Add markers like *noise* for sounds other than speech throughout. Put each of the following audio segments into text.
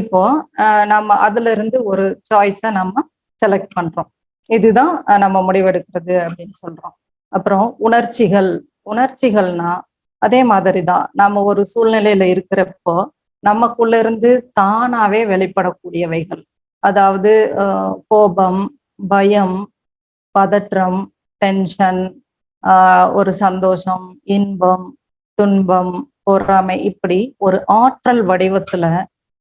இப்போ நம்ம அதுல இருந்து ஒரு சாய்ஸை நம்ம செலக்ட் பண்றோம். இதுதான் நம்ம முடிவெடுக்கிறது அப்படின்னு சொல்றோம். அப்புறம் உணர்ச்சிகள். உணர்ச்சிகள்னா அதே மாதிரி தான் நம்ம ஒரு சூழ்நிலையில இருக்கிறப்போ நமக்குள்ள இருந்து தானாவே வெளிப்படக்கூடியவைகள். அதாவது கோபம் பயம் பதற்றம் டென்ஷன் ஒரு சந்தோஷம் இன்பம் துன்பம் பொறாமை இப்படி ஒரு ஆற்றல் வடிவத்துல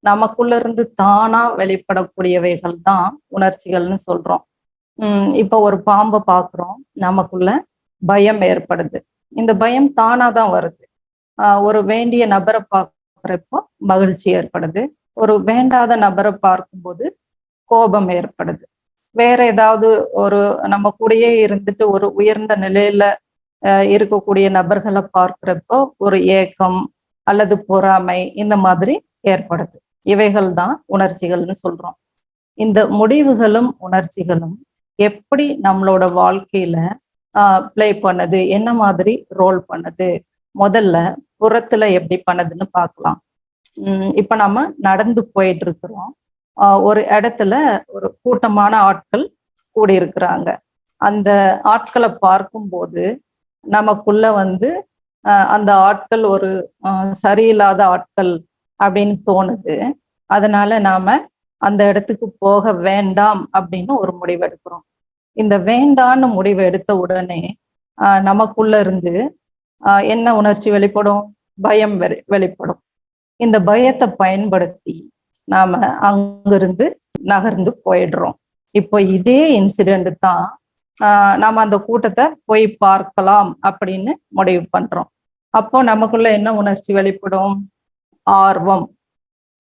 நமக்குள்ள இருந்து தானா வெளிப்படக்கூடியவைகள் தான் உணர்ச்சிகள்னு சொல்றோம். உம் இப்போ ஒரு பாம்பை பார்க்குறோம் நமக்குள்ள பயம் ஏற்படுது. இந்த பயம் தானா தான் வருது. ஆஹ் ஒரு வேண்டிய நபரை பார்க்குறப்போ மகிழ்ச்சி ஏற்படுது. ஒரு வேண்டாத நபரை பார்க்கும்போது கோபம் ஏற்படுது. வேற ஏதாவது ஒரு நம்ம கூடயே இருந்துட்டு ஒரு உயர்ந்த நிலையில இருக்கக்கூடிய நபர்களை பார்க்கிறப்போ ஒரு ஏக்கம் அல்லது பொறாமை இந்த மாதிரி ஏற்படுது. இவைகள் தான் உணர்ச்சிகள்னு சொல்றோம். இந்த முடிவுகளும் உணர்ச்சிகளும் எப்படி நம்மளோட வாழ்க்கையில ப்ளே பண்ணுது? என்ன மாதிரி ரோல் பண்ணுது? முதல்ல புறத்துல எப்படி பண்ணுதுன்னு பார்க்கலாம். உம் இப்ப நம்ம நடந்து போயிட்டு இருக்கிறோம் ஆஹ் ஒரு இடத்துல ஒரு கூட்டமான ஆட்கள் கூடியிருக்கிறாங்க. அந்த ஆட்களை பார்க்கும்போது நமக்குள்ள வந்து ஆஹ் அந்த ஆட்கள் ஒரு சரியில்லாத ஆட்கள் அப்படின்னு தோணுது. அதனால நாம அந்த இடத்துக்கு போக வேண்டாம் அப்படின்னு ஒரு முடிவு எடுக்கிறோம். இந்த வேண்டான்னு முடிவு எடுத்த உடனே ஆஹ் நமக்குள்ள இருந்து என்ன உணர்ச்சி வெளிப்படும்? பயம் வெளிப்படும். இந்த பயத்தை பயன்படுத்தி நாம அங்கிருந்து நகர்ந்து போயிடுறோம். இப்போ இதே இன்சிடென்ட் தான் ஆஹ் நாம அந்த கூட்டத்தை போய் பார்க்கலாம் அப்படின்னு முடிவு பண்றோம். அப்போ நமக்குள்ள என்ன உணர்ச்சி வெளிப்படும்? ஆர்வம்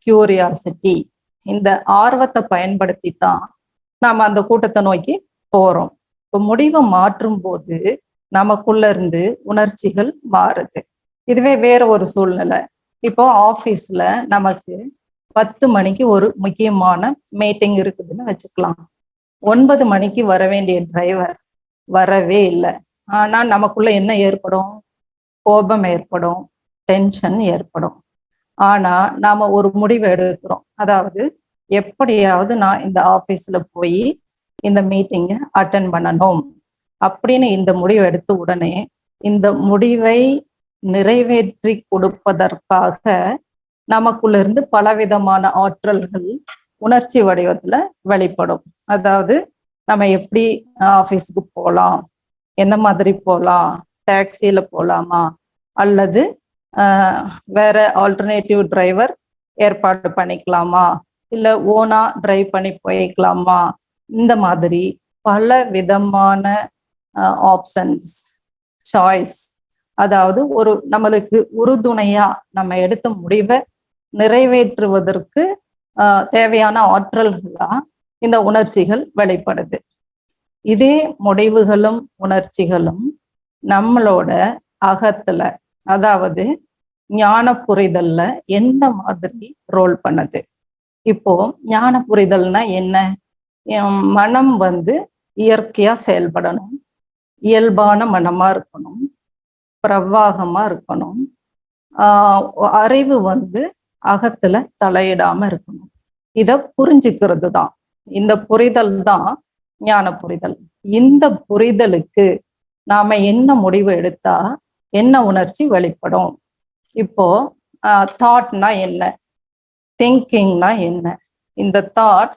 கியூரியாசிட்டி இந்த ஆர்வத்தை பயன்படுத்தி தான் நாம் அந்த கூட்டத்தை நோக்கி போகிறோம் இப்போ முடிவை மாற்றும் போது நமக்குள்ள இருந்து உணர்ச்சிகள் மாறுது. இதுவே வேற ஒரு சூழ்நிலை. இப்போ ஆஃபீஸில் நமக்கு பத்து மணிக்கு ஒரு முக்கியமான மீட்டிங் இருக்குதுன்னு வச்சுக்கலாம். ஒன்பது மணிக்கு வர வேண்டிய டிரைவர் வரவே இல்லை. ஆனால் நமக்குள்ள என்ன ஏற்படும்? கோபம் ஏற்படும் டென்ஷன் ஏற்படும். ஆனா நாம ஒரு முடிவு எடுக்கிறோம். அதாவது எப்படியாவது நான் இந்த ஆபீஸ்ல போய் இந்த மீட்டிங்கை அட்டன் பண்ணணும். அப்படின்னு இந்த முடிவு எடுத்த உடனே இந்த முடிவை நிறைவேற்றி கொடுப்பதற்காக நமக்குள்ள இருந்து பலவிதமான ஆற்றல்கள் உணர்ச்சி வடிவத்துல வெளிப்படும். அதாவது நம்ம எப்படி ஆபீஸ்க்கு போகலாம் எந்த மாதிரி போகலாம் டாக்ஸியில போகலாமா அல்லது வேற ஆல்டர்னேட்டிவ் டிரைவர் ஏற்பாடு பண்ணிக்கலாமா? இல்லை ஓனா டிரைவ் பண்ணி போய்க்கலாமா? இந்த மாதிரி பல விதமான ஆப்ஷன்ஸ் சாய்ஸ் அதாவது ஒரு நம்மளுக்கு உறுதுணையா நம்ம எடுத்த முடிவை நிறைவேற்றுவதற்கு தேவையான ஆற்றல்களா இந்த உணர்ச்சிகள் வெளிப்படுது. இதே முடிவுகளும் உணர்ச்சிகளும் நம்மளோட அகத்துல அதாவது ஞான புரிதல்ல எந்த மாதிரி ரோல் பண்ணுது? இப்போ ஞான புரிதல்னா என்ன மனம் வந்து இயற்கையா செயல்படணும். இயல்பான மனமா இருக்கணும். பிரவாகமா இருக்கணும். ஆஹ் அறிவு வந்து அகத்துல தலையிடாம இருக்கணும். இத புரிஞ்சுக்கிறது தான். இந்த புரிதல் தான் ஞான புரிதல் இந்த புரிதலுக்கு நாம என்ன முடிவு எடுத்தா என்ன உணர்ச்சி வெளிப்படும்? இப்போ தாட்னா என்ன? திங்கிங்னா என்ன? இந்த தாட்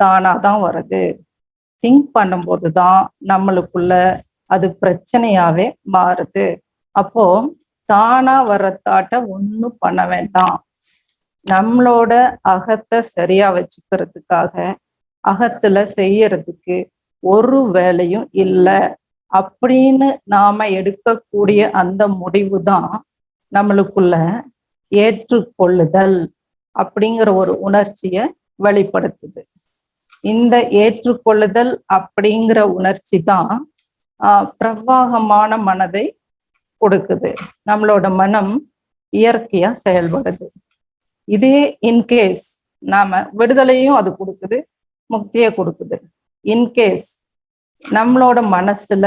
தானா தான் வருது. திங்க் பண்ணும்போது தான் நம்மளுக்குள்ள அது பிரச்சனையாவே மாறுது. அப்போ தானா வர்ற தாட்டை ஒன்றும் பண்ண வேண்டாம். நம்மளோட அகத்தை சரியா வச்சுக்கிறதுக்காக அகத்துல செய்யறதுக்கு ஒரு வேலையும் இல்லை. அப்படின்னு நாம எடுக்கக்கூடிய அந்த முடிவு தான் நம்மளுக்குள்ள ஏற்றுக்கொள்ளுதல் அப்படிங்கிற ஒரு உணர்ச்சியை வெளிப்படுத்துது. இந்த ஏற்றுக்கொள்ளுதல் அப்படிங்கிற உணர்ச்சி தான் ஆஹ் பிரவாகமான மனதை கொடுக்குது. நம்மளோட மனம் இயற்கையா செயல்படுது. இதே இன்கேஸ் நாம விடுதலையும் அது கொடுக்குது முக்தியை கொடுக்குது. இன்கேஸ் நம்மளோட மனசுல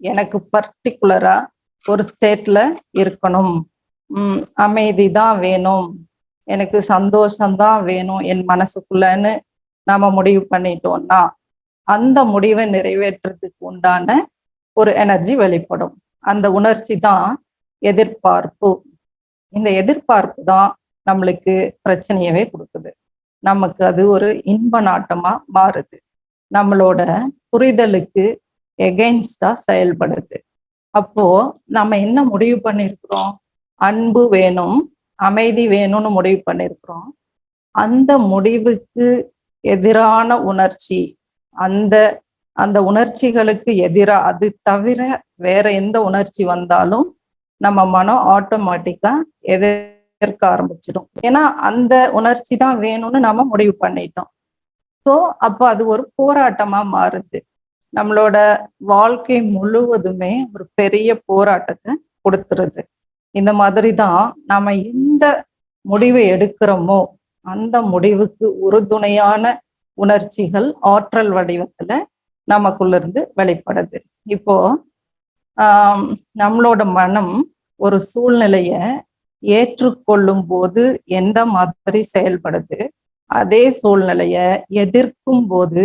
எனக்கு பர்டிகுலரா ஒரு ஸ்டேட்ல இருக்கணும். உம் அமைதி தான் வேணும். எனக்கு சந்தோஷம்தான் வேணும் என் மனசுக்குள்ளன்னு நாம முடிவு பண்ணிட்டோம்னா அந்த முடிவை நிறைவேற்றுறதுக்கு உண்டான ஒரு எனர்ஜி வெளிப்படும். அந்த உணர்ச்சி தான் எதிர்பார்ப்பு. இந்த எதிர்பார்ப்பு தான் நம்மளுக்கு பிரச்சனையவே கொடுக்குது. நமக்கு அது ஒரு இன்ப நாட்டமா மாறுது. நம்மளோட புரிதலுக்கு எகெயின்ஸ்டா செயல்படுது. அப்போ நம்ம என்ன முடிவு பண்ணிருக்கிறோம்? அன்பு வேணும் அமைதி வேணும்னு முடிவு பண்ணிருக்கிறோம். அந்த முடிவுக்கு எதிரான உணர்ச்சி அந்த அந்த உணர்ச்சிகளுக்கு எதிராக அது தவிர வேற எந்த உணர்ச்சி வந்தாலும் நம்ம மனம் ஆட்டோமேட்டிக்கா எதிர்க்க ஆரம்பிச்சிடும். ஏன்னா அந்த உணர்ச்சி தான் வேணும்னு நம்ம முடிவு பண்ணிட்டோம். ஸோ அப்போ அது ஒரு போராட்டமா மாறுது. நம்மளோட வாழ்க்கை முழுவதுமே ஒரு பெரிய போராட்டத்தை கொடுத்துருது. இந்த மாதிரி தான் நாம எந்த முடிவை எடுக்கிறோமோ அந்த முடிவுக்கு உறுதுணையான உணர்ச்சிகள் ஆற்றல் வடிவத்துல நமக்குள்ள இருந்து வெளிப்படுது. இப்போ ஆஹ் நம்மளோட மனம் ஒரு சூழ்நிலைய ஏற்றுக்கொள்ளும் போது எந்த மாதிரி செயல்படுது? அதே சூழ்நிலைய எதிர்க்கும் போது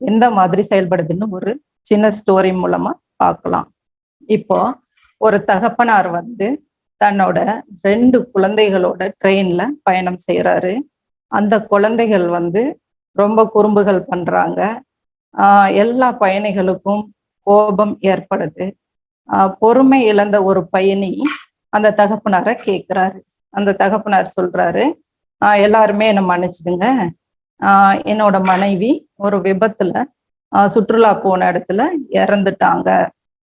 எந்த மாதிரி செயல்படுதுன்னு ஒரு சின்ன ஸ்டோரி மூலமா பார்க்கலாம் இப்போ ஒரு தகப்பனார் வந்து தன்னோட ரெண்டு குழந்தைகளோட ட்ரெயின்ல பயணம் செய்யறாரு அந்த குழந்தைகள் வந்து ரொம்ப குறும்புகள் பண்றாங்க. எல்லா பயணிகளுக்கும் கோபம் ஏற்படுது. பொறுமை இழந்த ஒரு பயணி அந்த தகப்பனாரை கேட்கிறாரு அந்த தகப்பனார் சொல்றாரு எல்லாருமே என்னை மன்னிச்சுதுங்க என்னோட மனைவி ஒரு விபத்துல சுற்றுலா போன இடத்துல இறந்துட்டாங்க.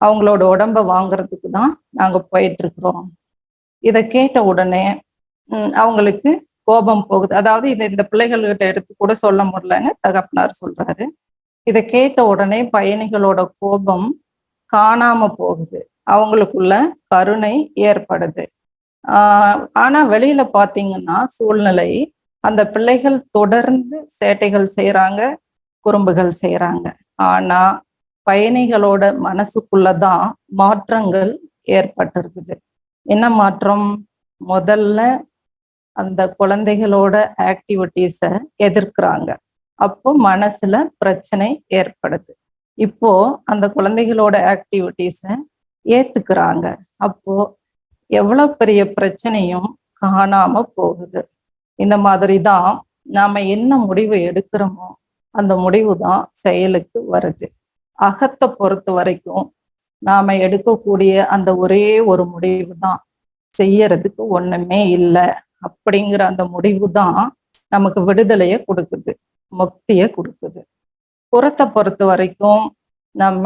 அவங்களோட உடம்ப வாங்குறதுக்கு தான் நாங்க போயிட்டு இருக்கிறோம் இதை கேட்ட உடனே அவங்களுக்கு கோபம் போகுது. அதாவது இதை இந்த பிள்ளைகள்கிட்ட எடுத்து கூட சொல்ல முடியலன்னு தகப்பனார் சொல்றாரு. இதை கேட்ட உடனே பயணிகளோட கோபம் காணாம போகுது. அவங்களுக்குள்ள கருணை ஏற்படுது. ஆஹ் ஆனா வெளியில பாத்தீங்கன்னா சூழ்நிலை அந்த பிள்ளைகள் தொடர்ந்து சேட்டைகள் செய்யறாங்க குறும்புகள் செய்யறாங்க ஆனா பயணிகளோட மனசுக்குள்ளதான் மாற்றங்கள் ஏற்பட்டிருக்குது. என்ன மாற்றம்? முதல்ல அந்த குழந்தைகளோட ஆக்டிவிட்டீஸை எதிர்க்கிறாங்க. அப்போ மனசுல பிரச்சனை ஏற்படுது. இப்போ அந்த குழந்தைகளோட ஆக்டிவிட்டீஸை ஏத்துக்கிறாங்க. அப்போ எவ்வளவு பெரிய பிரச்சனையும் காணாம போகுது. இந்த மாதிரி தான் நாம என்ன முடிவு எடுக்கிறோமோ அந்த முடிவு தான் செயலுக்கு வருது. அகத்தை பொறுத்த வரைக்கும் நாம எடுக்கக்கூடிய அந்த ஒரே ஒரு முடிவு தான் செய்யறதுக்கு ஒண்ணுமே இல்லை. அப்படிங்கிற அந்த முடிவு தான் நமக்கு விடுதலைய கொடுக்குது முக்திய கொடுக்குது. புறத்தை பொறுத்த வரைக்கும் நம்ம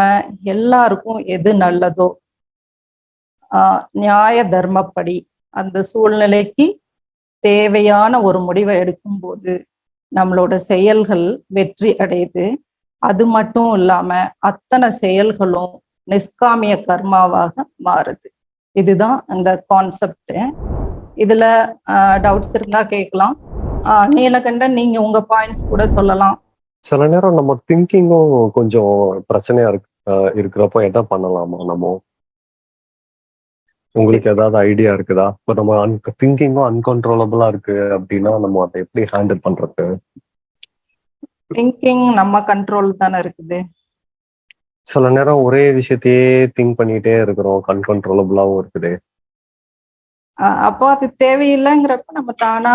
எல்லாருக்கும் எது நல்லதோ நியாய தர்மப்படி அந்த சூழ்நிலைக்கு தேவையான ஒரு முடிவை எடுக்கும்போது நம்மளோட செயல்கள் வெற்றி அடையுது. அது மட்டும் இல்லாம அத்தனை செயல்களும் நிஷ்காமிய கர்மாவாக மாறுது. இதுதான் அந்த கான்செப்ட் இதுல டவுட்ஸ் இருந்தா கேட்கலாம். நீலகண்டன் நீங்க உங்க பாயிண்ட்ஸ் கூட சொல்லலாம். சில நேரம் நம்ம திங்கிங்கும் கொஞ்சம் பிரச்சனையா இருக்கு இருக்கிறப்போ என்ன பண்ணலாமா நம்ம? உங்களுக்கு ஏதாவது ஐடியா இருக்குதா? இப்போ நம்ம அன் திங்கிங்கும் அன்கன்ட்ரோலபிளா இருக்கு அப்படின்னா நம்ம அதை எப்படி ஹேண்டில் பண்றது? திங்கிங் நம்ம கண்ட்ரோல் தானே இருக்குது. சில நேரம் ஒரே விஷயத்தையே திங்க் பண்ணிட்டே இருக்கிறோம். அன்கன்ட்ரோலபிளாவும் இருக்குது. அப்போ அது தேவையில்லைங்கிறப்ப நம்ம தானா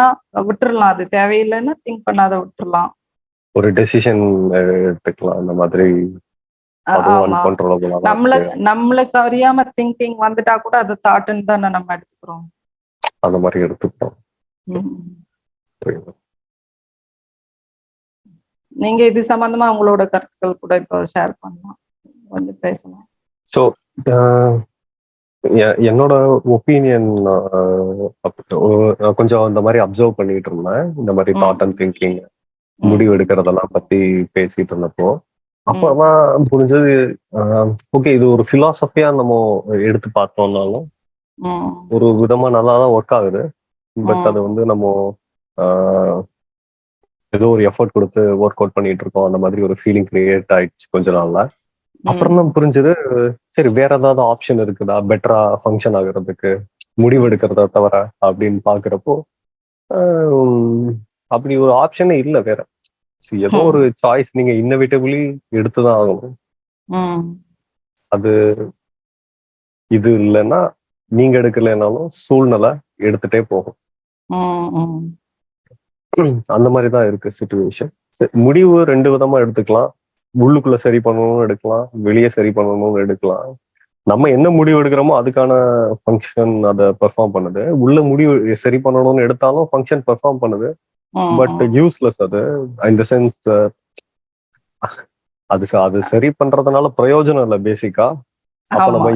விட்டுறலாம். அது தேவையில்லைன்னா திங்க் பண்ணாத விட்டுறலாம். ஒரு டெசிஷன் எடுத்துக்கலாம். அந்த மாதிரி நம்மள நம்மளுக்கு அறியாம திங்கிங் வந்துட்டா கூட அது தாட்டுன்னு தானே நம்ம எடுத்துக்கிறோம். அந்த மாதிரி எடுத்துக்கிறோம் நீங்க இது சம்பந்தமா உங்களோட கருத்துக்கள் கூட இப்போ ஷேர் பண்ணலாம். கொஞ்சம் பேசலாம். ஸோ என்னோட ஒப்பீனியன் கொஞ்சம் இந்த மாதிரி அப்சர்வ் பண்ணிட்டு இருந்தேன். இந்த மாதிரி. Thought and thinking. முடிவு எடுக்கிறதெல்லாம் பத்தி பேசிட்டு இருந்தப்போ அப்பதான் புரிஞ்சது ஓகே இது ஒரு பிலாசபியா நம்ம எடுத்து பார்த்தோம்னாலும். ஒரு விதமா நல்லா தான் ஒர்க் ஆகுது பட். அது வந்து நம்ம ஏதோ ஒரு எஃபர்ட் கொடுத்து ஒர்க் அவுட் பண்ணிட்டு இருக்கோம். அந்த மாதிரி ஒரு ஃபீலிங் கிரியேட் ஆயிடுச்சு கொஞ்ச நாள்ல. அப்புறம் தான் புரிஞ்சது சரி வேற ஏதாவது ஆப்ஷன் இருக்குதா? பெட்டரா ஃபங்க்ஷன் ஆகுறதுக்கு முடிவு எடுக்கிறத தவிர அப்படின்னு பாக்குறப்போ அப்படி ஒரு ஆப்ஷனே இல்லை வேற. ஏதோ. ஒரு சாய்ஸ் நீங்க இன்னோவேட்டிவ்லி எடுத்துதான் ஆகணும். அது இது இல்லைன்னா நீங்க எடுக்கலைனாலும் சூழ்நிலை எடுத்துட்டே போகும். அந்த மாதிரி தான் இருக்கு சுச்சுவேஷன் முடிவு ரெண்டு விதமா எடுத்துக்கலாம் உள்ளுக்குள்ள சரி பண்ணணும்னு எடுக்கலாம் வெளியே சரி பண்ணணும்னு எடுக்கலாம் நம்ம என்ன முடிவு எடுக்கிறோமோ அதுக்கான ஃபங்க்ஷன் அதை பெர்ஃபார்ம் பண்ணுது உள்ள முடிவு சரி பண்ணணும்னு எடுத்தாலும் ஃபங்க்ஷன் பெர்ஃபார்ம் பண்ணுது. பட் யூஸ்லெஸ் அது. இந்த சென்ஸ் அது அது சரி பண்றதுனால பிரயோஜனம் இல்லை பேசிக்கா அப்ப நம்ம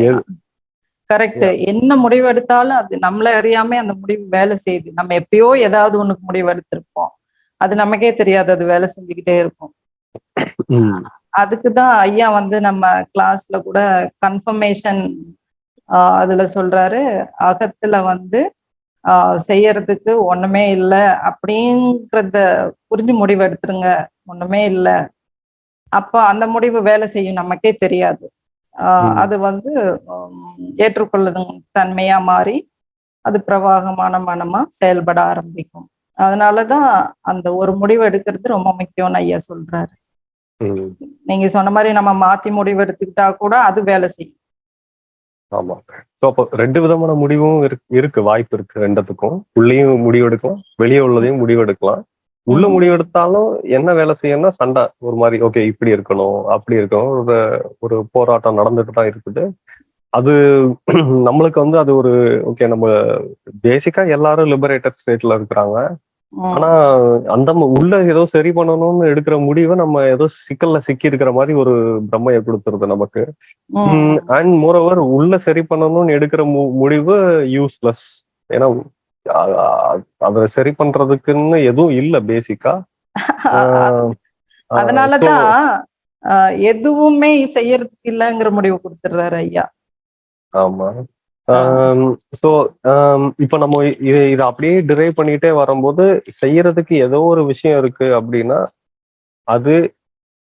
கரெக்ட் என்ன முடிவு எடுத்தாலும் அது நம்மள அறியாம அந்த முடிவு வேலை செய்யுது. நம்ம எப்பயோ ஏதாவது ஒண்ணுக்கு முடிவு எடுத்திருப்போம் அது நமக்கே தெரியாது. அது வேலை செஞ்சுக்கிட்டே இருக்கும். அதுக்குதான் ஐயா வந்து நம்ம கிளாஸ்ல கூட கன்ஃபர்மேஷன் அதுல சொல்றாரு. அகத்துல வந்து செய்யறதுக்கு ஒண்ணுமே இல்லை அப்படிங்கிறத புரிஞ்சு முடிவு எடுத்துருங்க. ஒண்ணுமே இல்லை. அப்ப அந்த முடிவு வேலை செய்யும் நமக்கே தெரியாது. அது வந்து ஏற்றுக்கொள்ளும் தன்மையா மாறி அது பிரவாகமான மனமா செயல்பட ஆரம்பிக்கும். அதனாலதான் அந்த ஒரு முடிவு எடுக்கிறது ரொம்ப முக்கியம்னு ஐயா சொல்றாரு. நீங்க சொன்ன மாதிரி நம்ம மாத்தி முடிவு எடுத்துக்கிட்டா கூட அது வேலை செய்யும். ஆமா. ஸோ அப்போ ரெண்டு விதமான முடிவும் இருக்கு. வாய்ப்பு இருக்கு ரெண்டத்துக்கும். உள்ளேயும் முடிவு எடுக்கலாம் வெளியே உள்ளதையும் முடிவு எடுக்கலாம் உள்ள ம். முடிவு எடுத்தாலும் என்ன வேலை செய்யணும்னா சண்டை. ஒரு மாதிரி ஓகே இப்படி இருக்கணும் அப்படி இருக்கணும். ஒரு ஒரு போராட்டம் நடந்துட்டு தான் இருக்குது. அது *clears throat* நம்மளுக்கு வந்து அது ஒரு ஓகே நம்ம பேசிக்கா எல்லாரும் லிபரேட்டட் ஸ்டேட்ல இருக்கிறாங்க. ஆனா அந்த உள்ள ஏதோ சரி பண்ணணும்னு எடுக்கிற முடிவை நம்ம ஏதோ சிக்கல்ல சிக்கி இருக்கிற மாதிரி ஒரு பிரம்மையை கொடுத்துருது நமக்கு. அண்ட் மோரோவர் உள்ள சரி பண்ணணும்னு எடுக்கிற முடிவு யூஸ்லெஸ் ஏன்னா அதை சரி பண்றதுக்குன்னு எதுவும் இல்ல பேசிக்கா அதனாலதான் எதுவுமே செய்யறதுக்கு இல்லைங்கிற முடிவு கொடுத்துடுறாரு ஐயா. ஆமா. சோ இப்ப நம்ம இது இதை அப்படியே டிரைவ் பண்ணிட்டே வரும்போது செய்யறதுக்கு ஏதோ ஒரு விஷயம் இருக்கு அப்படின்னா அது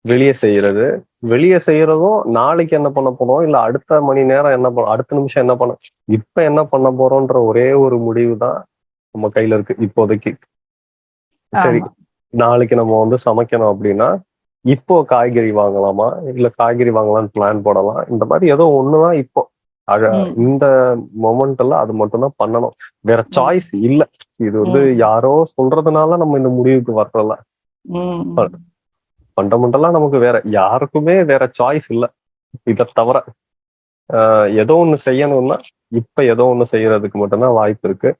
வெளியே செய்யறது. வெளியே செய்யறதும் நாளைக்கு என்ன பண்ண போறோம்? இல்ல அடுத்த மணி நேரம் என்ன பண்ண அடுத்த நிமிஷம் என்ன பண்ண இப்ப என்ன பண்ண போறோம்ன்ற ஒரே ஒரு முடிவு தான் நம்ம கையில இருக்கு இப்போதைக்கு. சரி. நாளைக்கு நம்ம வந்து சமைக்கணும் அப்படின்னா இப்போ காய்கறி வாங்கலாமா? இல்ல காய்கறி வாங்கலாம்னு பிளான் போடலாம்? இந்த மாதிரி ஏதோ ஒண்ணுதான் இப்போ ம். இந்த மொமெண்ட்ல அது மட்டும் தான் பண்ணணும். வேற சாய்ஸ் இல்ல. இது வந்து. யாரோ சொல்றதுனால நம்ம இந்த முடிவுக்கு வரல ம். ஃபண்டமெண்டலா நமக்கு வேற யாருக்குமே வேற சாய்ஸ் இல்ல. இதை தவிர ஏதோ ஒண்ணு செய்யணும்னா இப்ப ஏதோ ஒண்ணு செய்யறதுக்கு மட்டும்தான் வாய்ப்பு இருக்கு.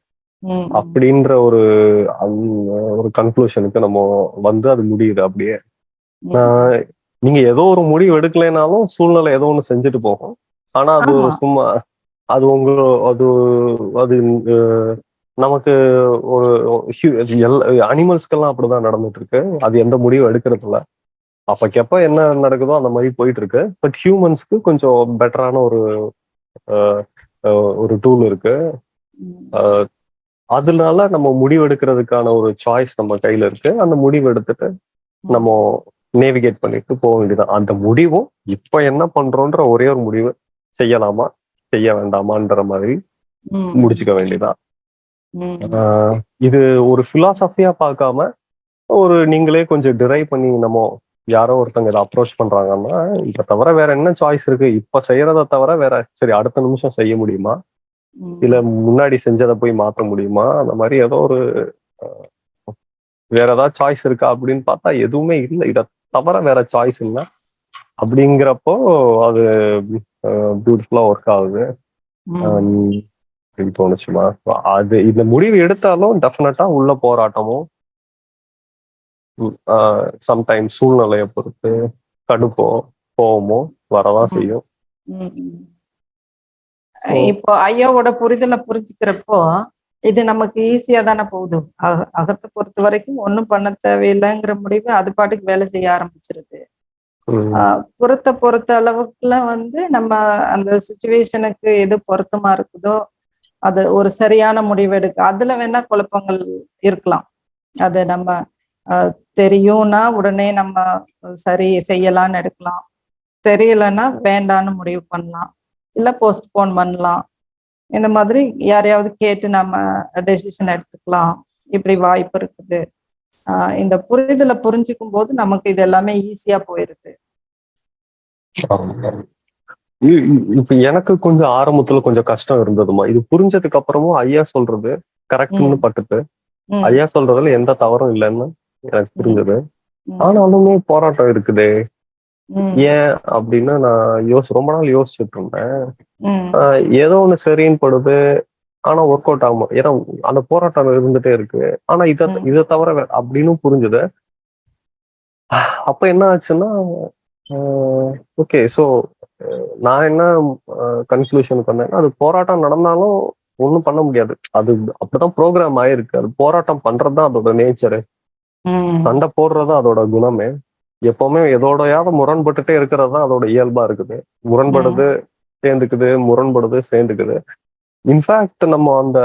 அப்படின்ற ஒரு ஒரு கன்க்ளூஷனுக்கு நம்ம வந்து அது முடியுது அப்படியே. நீங்க ஏதோ ஒரு முடிவு எடுக்கலைனாலும் சூழ்நிலை ஏதோ ஒண்ணு செஞ்சுட்டு போகும். ஆனா அது. சும்மா அது உங்க அது அது நமக்கு ஒரு அனிமல்ஸ்க்கெல்லாம் அப்படிதான் நடந்துட்டு இருக்கு அது எந்த முடிவும் எடுக்கிறது இல்ல அப்பக்கப்ப என்ன நடக்குதோ அந்த மாதிரி போயிட்டு இருக்கு பட் ஹியூமன்ஸ்க்கு கொஞ்சம் பெட்டரான ஒரு ஒரு டூல் இருக்கு. அதனால நம்ம முடிவு எடுக்கிறதுக்கான ஒரு சாய்ஸ் நம்ம கையில இருக்கு. அந்த முடிவு எடுத்துட்டு நம்ம நேவிகேட் பண்ணிட்டு போக வேண்டியதான் அந்த முடிவும் இப்ப என்ன பண்றோன்ற ஒரே ஒரு முடிவு. செய்யலாமா? செய்ய வேண்டாமான்ற மாதிரி. முடிச்சுக்க. ஆஹ் இது ஒரு பிலாசபியா பார்க்காம ஒரு நீங்களே கொஞ்சம் டிரைவ் பண்ணி நம்ம யாரோ ஒருத்தங்க இதை அப்ரோச் பண்றாங்கன்னா இதை தவிர வேற என்ன சாய்ஸ் இருக்கு? இப்ப செய்யறத தவிர வேற சரி அடுத்த நிமிஷம் செய்ய முடியுமா. இல்ல முன்னாடி செஞ்சதை போய் மாத்த முடியுமா? அந்த மாதிரி ஏதோ ஒரு வேற ஏதாவது சாய்ஸ் இருக்கா அப்படின்னு பார்த்தா எதுவுமே இல்லை. இதை தவிர வேற சாய்ஸ் இல்லை. அப்படிங்கிறப்போ அது பியூட்டிஃபுல்லா ஒர்க் ஆகுது. அப்படின்னு தோணுச்சுமா. அது இந்த முடிவு எடுத்தாலும் டெஃபினட்டா உள்ள போராட்டமும் சம்டைம் சூழ்நிலையை பொறுத்து கடுப்போ கோவமோ வரதான். செய்யும். இப்போ ஐயாவோட புரிதலை புரிஞ்சுக்கிறப்போ இது நமக்கு ஈஸியா தானே போகுது. அக- அகத்தை பொறுத்த வரைக்கும் ஒண்ணும் பண்ண தேவையில்லைங்கிற முடிவு அது பாட்டுக்கு வேலை செய்ய ஆரம்பிச்சிருது. பொருத்த ஆஹ் பொறுத்த அளவுக்குல வந்து நம்ம அந்த சுச்சுவேஷனுக்கு எது பொருத்தமா இருக்குதோ அது ஒரு சரியான முடிவு எடுக்க அதுல வேணா குழப்பங்கள் இருக்கலாம். அது நம்ம தெரியும்னா உடனே நம்ம சரி செய்யலாம்னு எடுக்கலாம். தெரியலன்னா வேண்டான்னு முடிவு பண்ணலாம். இல்ல போஸ்ட்போன் பண்ணலாம். இந்த மாதிரி யாரையாவது கேட்டு நம்ம டெசிஷன் எடுத்துக்கலாம். இப்படி வாய்ப்பு இருக்குது. இந்த புரிதலை புரிஞ்சுக்கும் போது நமக்கு இது எல்லாமே ஈஸியா போயிருது. இப்ப எனக்கு கொஞ்சம் ஆரம்பத்துல கொஞ்சம் கஷ்டம் இருந்ததுமா இது புரிஞ்சதுக்கு அப்புறமும் ஐயா சொல்றது கரெக்ட்னு ம், ஐயா சொல்றதுல எந்த தவறும் இல்லைன்னு எனக்கு புரிஞ்சது. ஆனாலுமே போராட்டம் இருக்குதே. ஏன் அப்படின்னு நான் யோசி ரொம்ப நாள் யோசிச்சுட்டு இருந்தேன். ஏதோ ஒண்ணு சரின்னு படுது. ஆனா ஒர்க் அவுட் ஆகும்? ஏன்னா அந்த போராட்டம் இருந்துட்டே இருக்கு. ஆனா இத. இதை தவிர அப்படின்னு புரிஞ்சுது. அப்ப என்ன ஆச்சுன்னா ஓகே ஸோ நான் என்ன கன்க்ளூஷனுக்கு வந்தேன்னா அது போராட்டம் நடந்தாலும் ஒன்றும் பண்ண முடியாது. அது அப்படிதான் ப்ரோக்ராம் ஆயிருக்கு. அது போராட்டம் பண்றதுதான் அதோட நேச்சரு சண்டை போடுறது அதோட குணமே. எப்பவுமே எதோடையாவது முரண்பட்டுட்டே இருக்கிறது தான் அதோட இயல்பா இருக்குது. முரண்படுது சேர்ந்துக்குது முரண்படுது சேர்ந்துக்குது. இன்ஃபேக்ட் நம்ம அந்த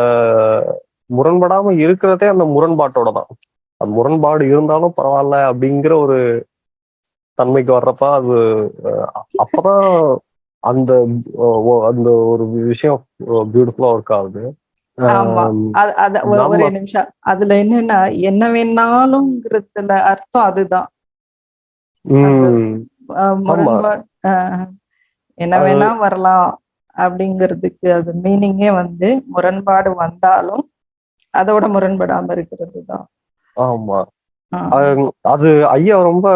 முரண்படாம இருக்கிறதே அந்த முரண்பாட்டோட தான். அது முரண்பாடு இருந்தாலும் பரவாயில்ல அப்படிங்கிற ஒரு தன்மைக்கு வர்றப்ப அது அப்பதான் அந்த அந்த ஒரு விஷயம் பியூட்டிஃபுல்லா ஒர்க் ஆகுது. ஒரு- நிமிஷம். அதுல என்னன்னா என்ன வேணாலும்ங்கிறதுல அர்த்தம் அதுதான். என்ன வேணா வரலாம். அப்படிங்கிறதுக்கு அது மீனிங்கே வந்து முரண்பாடு வந்தாலும் அதோட முரண்படாம இருக்கிறது தான் ஆமா அது- ஐயா ரொம்ப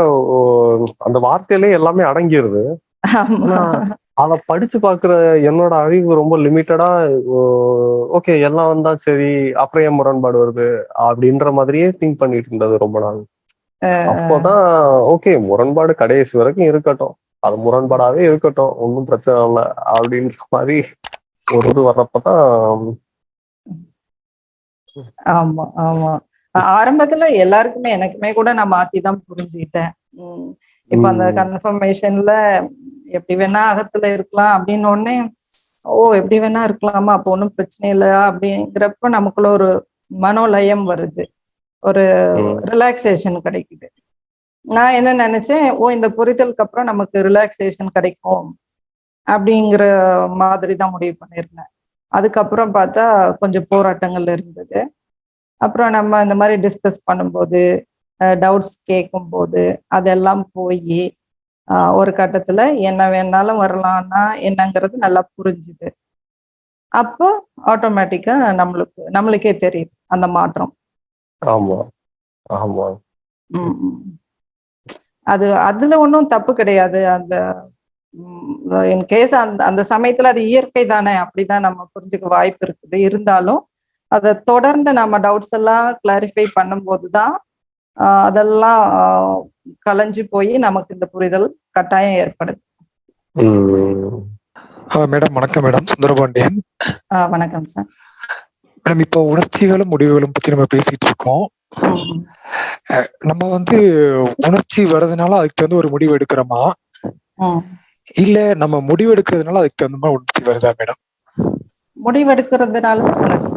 அந்த வார்த்தையிலே எல்லாமே அடங்கிருது. ஆனா அத படிச்சு பாக்குற என்னோட அறிவு ரொம்ப லிமிட்டடா ஓகே எல்லாம் வந்தா சரி அப்புறம் ஏன் முரண்பாடு வருது? அப்படின்ற மாதிரியே திங்க் பண்ணிட்டு இருந்தது ரொம்ப நாள். அப்போதான் ஓகே முரண்பாடு கடைசி வரைக்கும் இருக்கட்டும். அது முரண்பாடாவே இருக்கட்டும் ஒன்றும் பிரச்சனை இல்லை அப்படின்ற மாதிரி ஒரு இது வர்றப்பதான் ஆமா ஆமா. ஆரம்பத்துல எல்லாருக்குமே எனக்குமே கூட நான் மாத்தி தான் புரிஞ்சுக்கிட்டேன் இப்ப அந்த கன்ஃபர்மேஷன்ல எப்படி வேணா அகத்துல இருக்கலாம் அப்படின்னு உடனே ஓ எப்படி வேணா இருக்கலாமா அப்போ ஒன்றும் பிரச்சனை இல்லையா அப்படிங்கிறப்ப நமக்குள்ள ஒரு மனோலயம் வருது. ஒரு ரிலாக்ஸேஷன் கிடைக்குது. நான் என்ன நினைச்சேன் ஓ இந்த புரிதலுக்கு அப்புறம் நமக்கு ரிலாக்ஸேஷன் கிடைக்கும் அப்படிங்கிற மாதிரி தான் முடிவு பண்ணியிருந்தேன். அதுக்கப்புறம் பார்த்தா கொஞ்சம் போராட்டங்கள் இருந்தது. அப்புறம் நம்ம இந்த மாதிரி டிஸ்கஸ் பண்ணும்போது டவுட்ஸ் கேட்கும்போது அதெல்லாம் போய் ஒரு கட்டத்துல என்ன வேணாலும் வரலாம்னா என்னங்கிறது நல்லா புரிஞ்சுது. அப்போ ஆட்டோமேட்டிக்கா நம்மளுக்கு நம்மளுக்கே தெரியுது அந்த மாற்றம். ஆமா ஆமா. ம், ம். அது அதுல ஒன்றும் தப்பு கிடையாது. அந்த இன் கேஸ் அந்த அந்த சமயத்துல அது இயற்கை தானே அப்படிதான் நம்ம புரிஞ்சுக்க வாய்ப்பு இருக்குது. இருந்தாலும் அதை தொடர்ந்து நம்ம டவுட்ஸ் எல்லாம் கிளாரிஃபை பண்ணும்போது தான் அதெல்லாம் கலைஞ்சு போய் நமக்கு இந்த புரிதல் கட்டாயம் ஏற்படுது. மேடம் வணக்கம் மேடம். சுந்தரபாண்டியன். வணக்கம் சார். மேடம் இப்போ உணர்ச்சிகளும் முடிவுகளும் பத்தி நம்ம பேசிட்டு இருக்கோம். ம், நம்ம வந்து உணர்ச்சி வர்றதுனால அதுக்கு வந்து ஒரு முடிவு எடுக்கிறோமா? ம். இல்ல நம்ம முடிவு எடுக்கிறதுனால அதுக்கு தகுந்த மாதிரி உணர்ச்சி வருதா மேடம்? முடிவெடுக்கிறதுனால உணர்ச்சி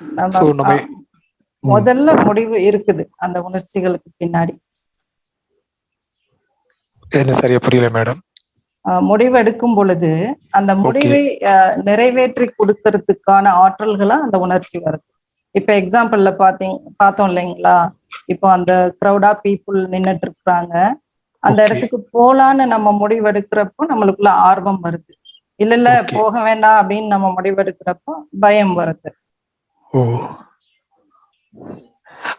நம்ம, So, நம்ம- ஆஹ், முதல்ல முடிவு இருக்குது அந்த உணர்ச்சிகளுக்கு பின்னாடி. என்ன சரியா புரியல மேடம்? முடிவு எடுக்கும் பொழுது அந்த முடிவை ஆஹ் நிறைவேற்றி கொடுக்கறதுக்கான ஆற்றல்களா அந்த உணர்ச்சி வருது. இப்ப எக்ஸாம்பிள்ல பாத்தீங்க பார்த்தோம் இல்லைங்களா? இப்போ அந்த க்ரௌடா பீப்புள் நின்னுட்டு இருக்கிறாங்க. அந்த. இடத்துக்கு போலான்னு நம்ம முடிவெடுக்கிறப்போ நம்மளுக்குள்ள ஆர்வம் வருது. இல்ல இல்ல. போக வேண்டாம் அப்படின்னு நம்ம முடிவெடுக்கிறப்போ பயம் வருது. ஓ.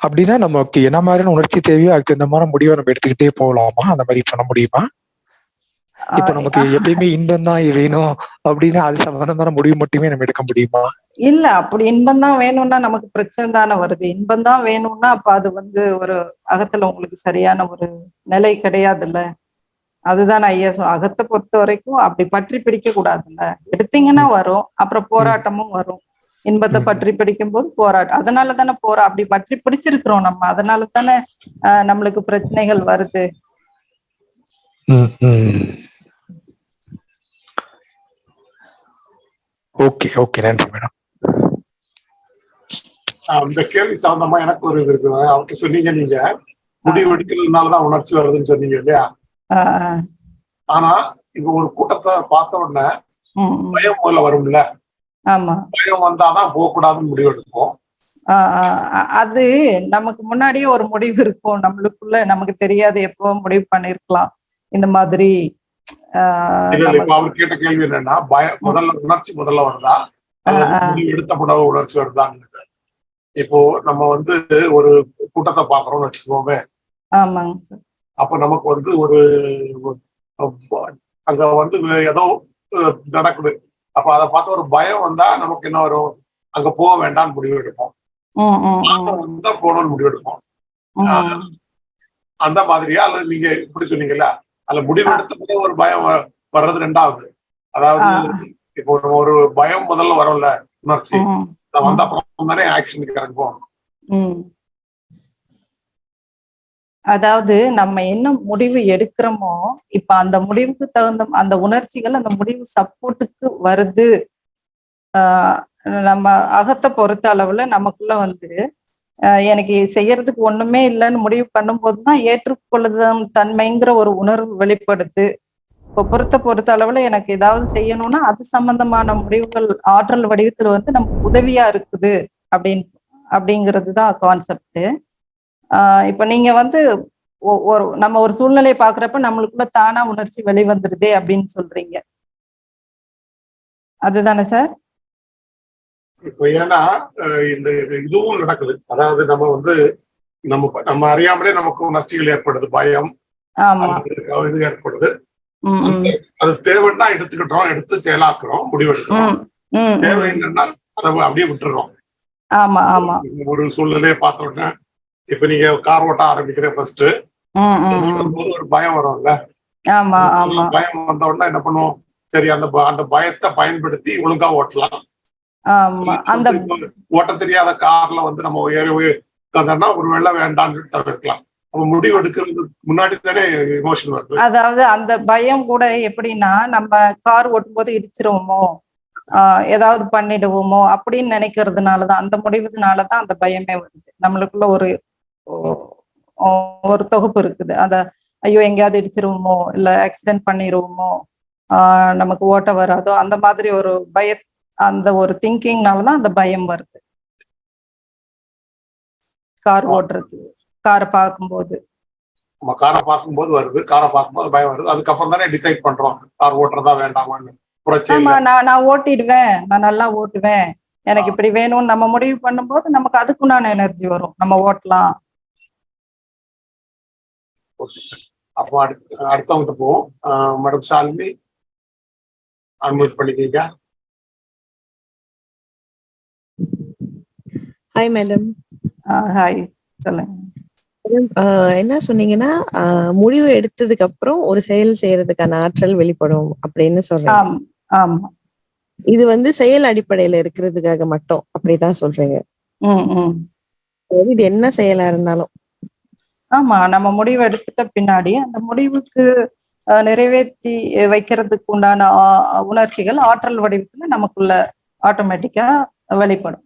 அப்படின்னா நமக்கு என்ன மாதிரியான உணர்ச்சி தேவையோ அதுக்கு தகுந்த மாதிரி முடிவை நம்ம எடுத்துக்கிட்டே போகலாமா அந்த மாதிரி பண்ண முடியுமா? இப்ப நமக்கு எப்பயுமே இன்பம் தான் வேணும் அப்படின்னா அது சம்பந்தமான முடிவு மட்டுமே நம்ம எடுக்க முடியுமா? இல்ல அப்படி இன்பம் தான் வேணும்னா நமக்கு பிரச்சனை தானே வருது. இன்பம் தான் வேணும்னா அப்ப அது வந்து ஒரு அகத்துல உங்களுக்கு சரியான ஒரு நிலை கிடையாதுல்ல. அதுதான் ஐயா அகத்தை பொறுத்த வரைக்கும் அப்படி பற்றி பிடிக்க கூடாதுல்ல. எடுத்தீங்கன்னா வரும் அப்புறம் போராட்டமும் வரும். இன்பத்தை. பற்றி பிடிக்கும் போது போராட்டம். அதனால தானே போரா அப்படி பற்றி பிடிச்சிருக்கிறோம் நம்ம. அதனால தானே ஆஹ், நம்மளுக்கு பிரச்சனைகள் வருது ம், ம். Okay okay. நன்றி மேடம். ஆஹ் இந்த கேள்வி சம்பந்தமா எனக்கு ஒரு இது இருக்கு. அவர்கிட்ட சொன்னீங்க நீங்க. முடிவு எடுக்கிறதுனாலதான் உணர்ச்சி வருதுன்னு சொன்னீங்க இல்லையா. ஆனா இப்ப ஒரு கூட்டத்தை பார்த்த உடனே. பயம் முதல்ல வரும்ல. ஆமா. பயம் வந்தாதான் போக கூடாதுன்னு முடிவு எடுப்போம். அது நமக்கு முன்னாடியே ஒரு முடிவு இருக்கும். நம்மளுக்குள்ள நமக்கு தெரியாது. எப்போ முடிவு பண்ணிருக்கலாம். இந்த மாதிரி அவர் கேட்ட கேள்வி என்னன்னா பயம் முதல்ல உணர்ச்சி முதல்ல வருதா? எடுத்த பிறகு உணர்ச்சி வருதான்னு இப்போ நம்ம வந்து ஒரு கூட்டத்தை பாக்குறோம்னு வச்சுக்கோமே. அப்ப நமக்கு வந்து ஒரு அங்க வந்து ஏதோ நடக்குது. அப்ப அதை பார்த்து ஒரு பயம் வந்தா நமக்கு என்ன வரும்? அங்க போக வேண்டாம்னு முடிவு எடுப்போம். வந்தா போகணும்னு முடிவு எடுப்போம். அந்த மாதிரியா? அல்லது நீங்க இப்படி சொன்னீங்கல்ல? அதுல முடிவு எடுத்த பிறகு ஒரு பயம் வர்றது ரெண்டாவது. அதாவது. இப்போ ஒரு பயம் முதல்ல வரும்ல உணர்ச்சி. வந்த அப்புறம் தானே ஆக்ஷனுக்கு இறங்குவோம். அதாவது நம்ம என்ன முடிவு எடுக்கிறோமோ இப்ப அந்த முடிவுக்கு தகுந்த அந்த உணர்ச்சிகள் அந்த முடிவு சப்போர்ட்டுக்கு வருது. ஆஹ் நம்ம அகத்தை பொறுத்த அளவுல நமக்குள்ள வந்து எனக்கு செய்யறதுக்கு ஒண்ணுமே இல்லைன்னு முடிவு பண்ணும்போது தான் ஏற்றுக்கொள்ளுதம் தன்மைங்கிற ஒரு உணர்வு வெளிப்படுது. இப்போ பொறுத்த பொறுத்த அளவுல எனக்கு ஏதாவது செய்யணும்னா அது சம்பந்தமான முடிவுகள் ஆற்றல் வடிவத்துல வந்து நமக்கு உதவியா இருக்குது அப்படின்னு அப்படிங்கிறது தான் கான்செப்ட் இப்போ நீங்க வந்து ஒ- ஒரு நம்ம ஒரு சூழ்நிலையை பாக்குறப்ப நம்மளுக்குள்ள தானா உணர்ச்சி வெளிவந்துருதே அப்படின்னு சொல்றீங்க. அதுதானே சார்? இப்போ ஏன்னா இந்த இது- இதுவும் நடக்குது. அதாவது நம்ம வந்து நம்ம நம்ம அறியாமலே நமக்கு உணர்ச்சிகள் ஏற்படுது பயம். இது ஏற்படுது. அது தேவைன்னா எடுத்துக்கிட்டோம் எடுத்து செயலாக்குறோம் முடிவெடுக்கிறோம். தேவை. இல்லைன்னா அதை அப்படியே விட்டுறோம். ஆமா ஆமா. ஒரு சூழ்நிலையை பார்த்த உடனே இப்ப நீங்க கார் ஓட்ட ஆரம்பிக்கிறேன் ஃபர்ஸ்ட். போது ஒரு பயம் வரும்ல. ஆமா ஆமா. பயம் வந்த உடனே என்ன பண்ணுவோம்? சரி அந்த அந்த பயத்தை பயன்படுத்தி ஒழுங்கா ஓட்டலாம். அந்த ஓட்ட தெரியாத கார்ல வந்து நம்ம ஏறி ஒரு வேளை வேண்டாம்னு தவிர்க்கலாம். முடிவு எடுக்கிறதுக்கு முன்னாடி தானே இமோஷன் வருது. அதாவது அந்த பயம் கூட எப்படின்னா நம்ம கார் ஓட்டும்போது இடிச்சிருவோமோ ஆஹ் ஏதாவது பண்ணிடுவோமோ அப்படின்னு நினைக்கிறதுனாலதான் அந்த முடிவுனாலதான் அந்த பயமே வருது. நம்மளுக்குள்ள ஒரு ஒரு தொகுப்பு இருக்குது. அந்த ஐயோ எங்கேயாவது இடிச்சிருவோமோ இல்ல ஆக்சிடென்ட் பண்ணிடுவோமோ ஆஹ் நமக்கு ஓட்ட வராதோ அந்த மாதிரி ஒரு பய அந்த ஒரு திங்கிங்னாலதான் அந்த பயம் வருது. கார் ஓட்டுறது காரை பார்க்கும்போது. நம்ம காரை பார்க்கும்போது வருது காரை பார்க்கும்போது பயம் வருது. அதுக்கப்புறம் தானே டிசைட் பண்றோம் கார் ஓட்டுறதா வேண்டாமான்னு. நான் நான் ஓட்டிடுவேன் நான் நல்லா ஓட்டுவேன். எனக்கு இப்படி வேணும்னு நம்ம முடிவு பண்ணும்போது நமக்கு அதுக்குண்டான எனர்ஜி வரும். நம்ம ஓட்டலாம். அப்போ அடுத்து அடுத்தவங்கிட்ட போவோம். மேடம் ஷாலினி அனுமதி பண்ணிக்கீங்க ஹாய் மேடம் ஹாய் சொல்லுங்க. என்ன சொன்னீங்கன்னா முடிவு எடுத்ததுக்கு அப்புறம் ஒரு செயல் செய்யறதுக்கான ஆற்றல் வெளிப்படும் அப்படின்னு சொல்றீங்க. ஆம் இது வந்து செயல் அடிப்படையில இருக்கிறதுக்காக மட்டும் அப்படிதான் சொல்றீங்க. இது என்ன செயலா இருந்தாலும். ஆமா நம்ம முடிவு எடுத்துட்ட பின்னாடி அந்த முடிவுக்கு நிறைவேற்றி வைக்கிறதுக்கு உண்டான உணர்ச்சிகள் ஆற்றல் வடிவத்துல நமக்குள்ள ஆட்டோமேட்டிக்கா வெளிப்படும்.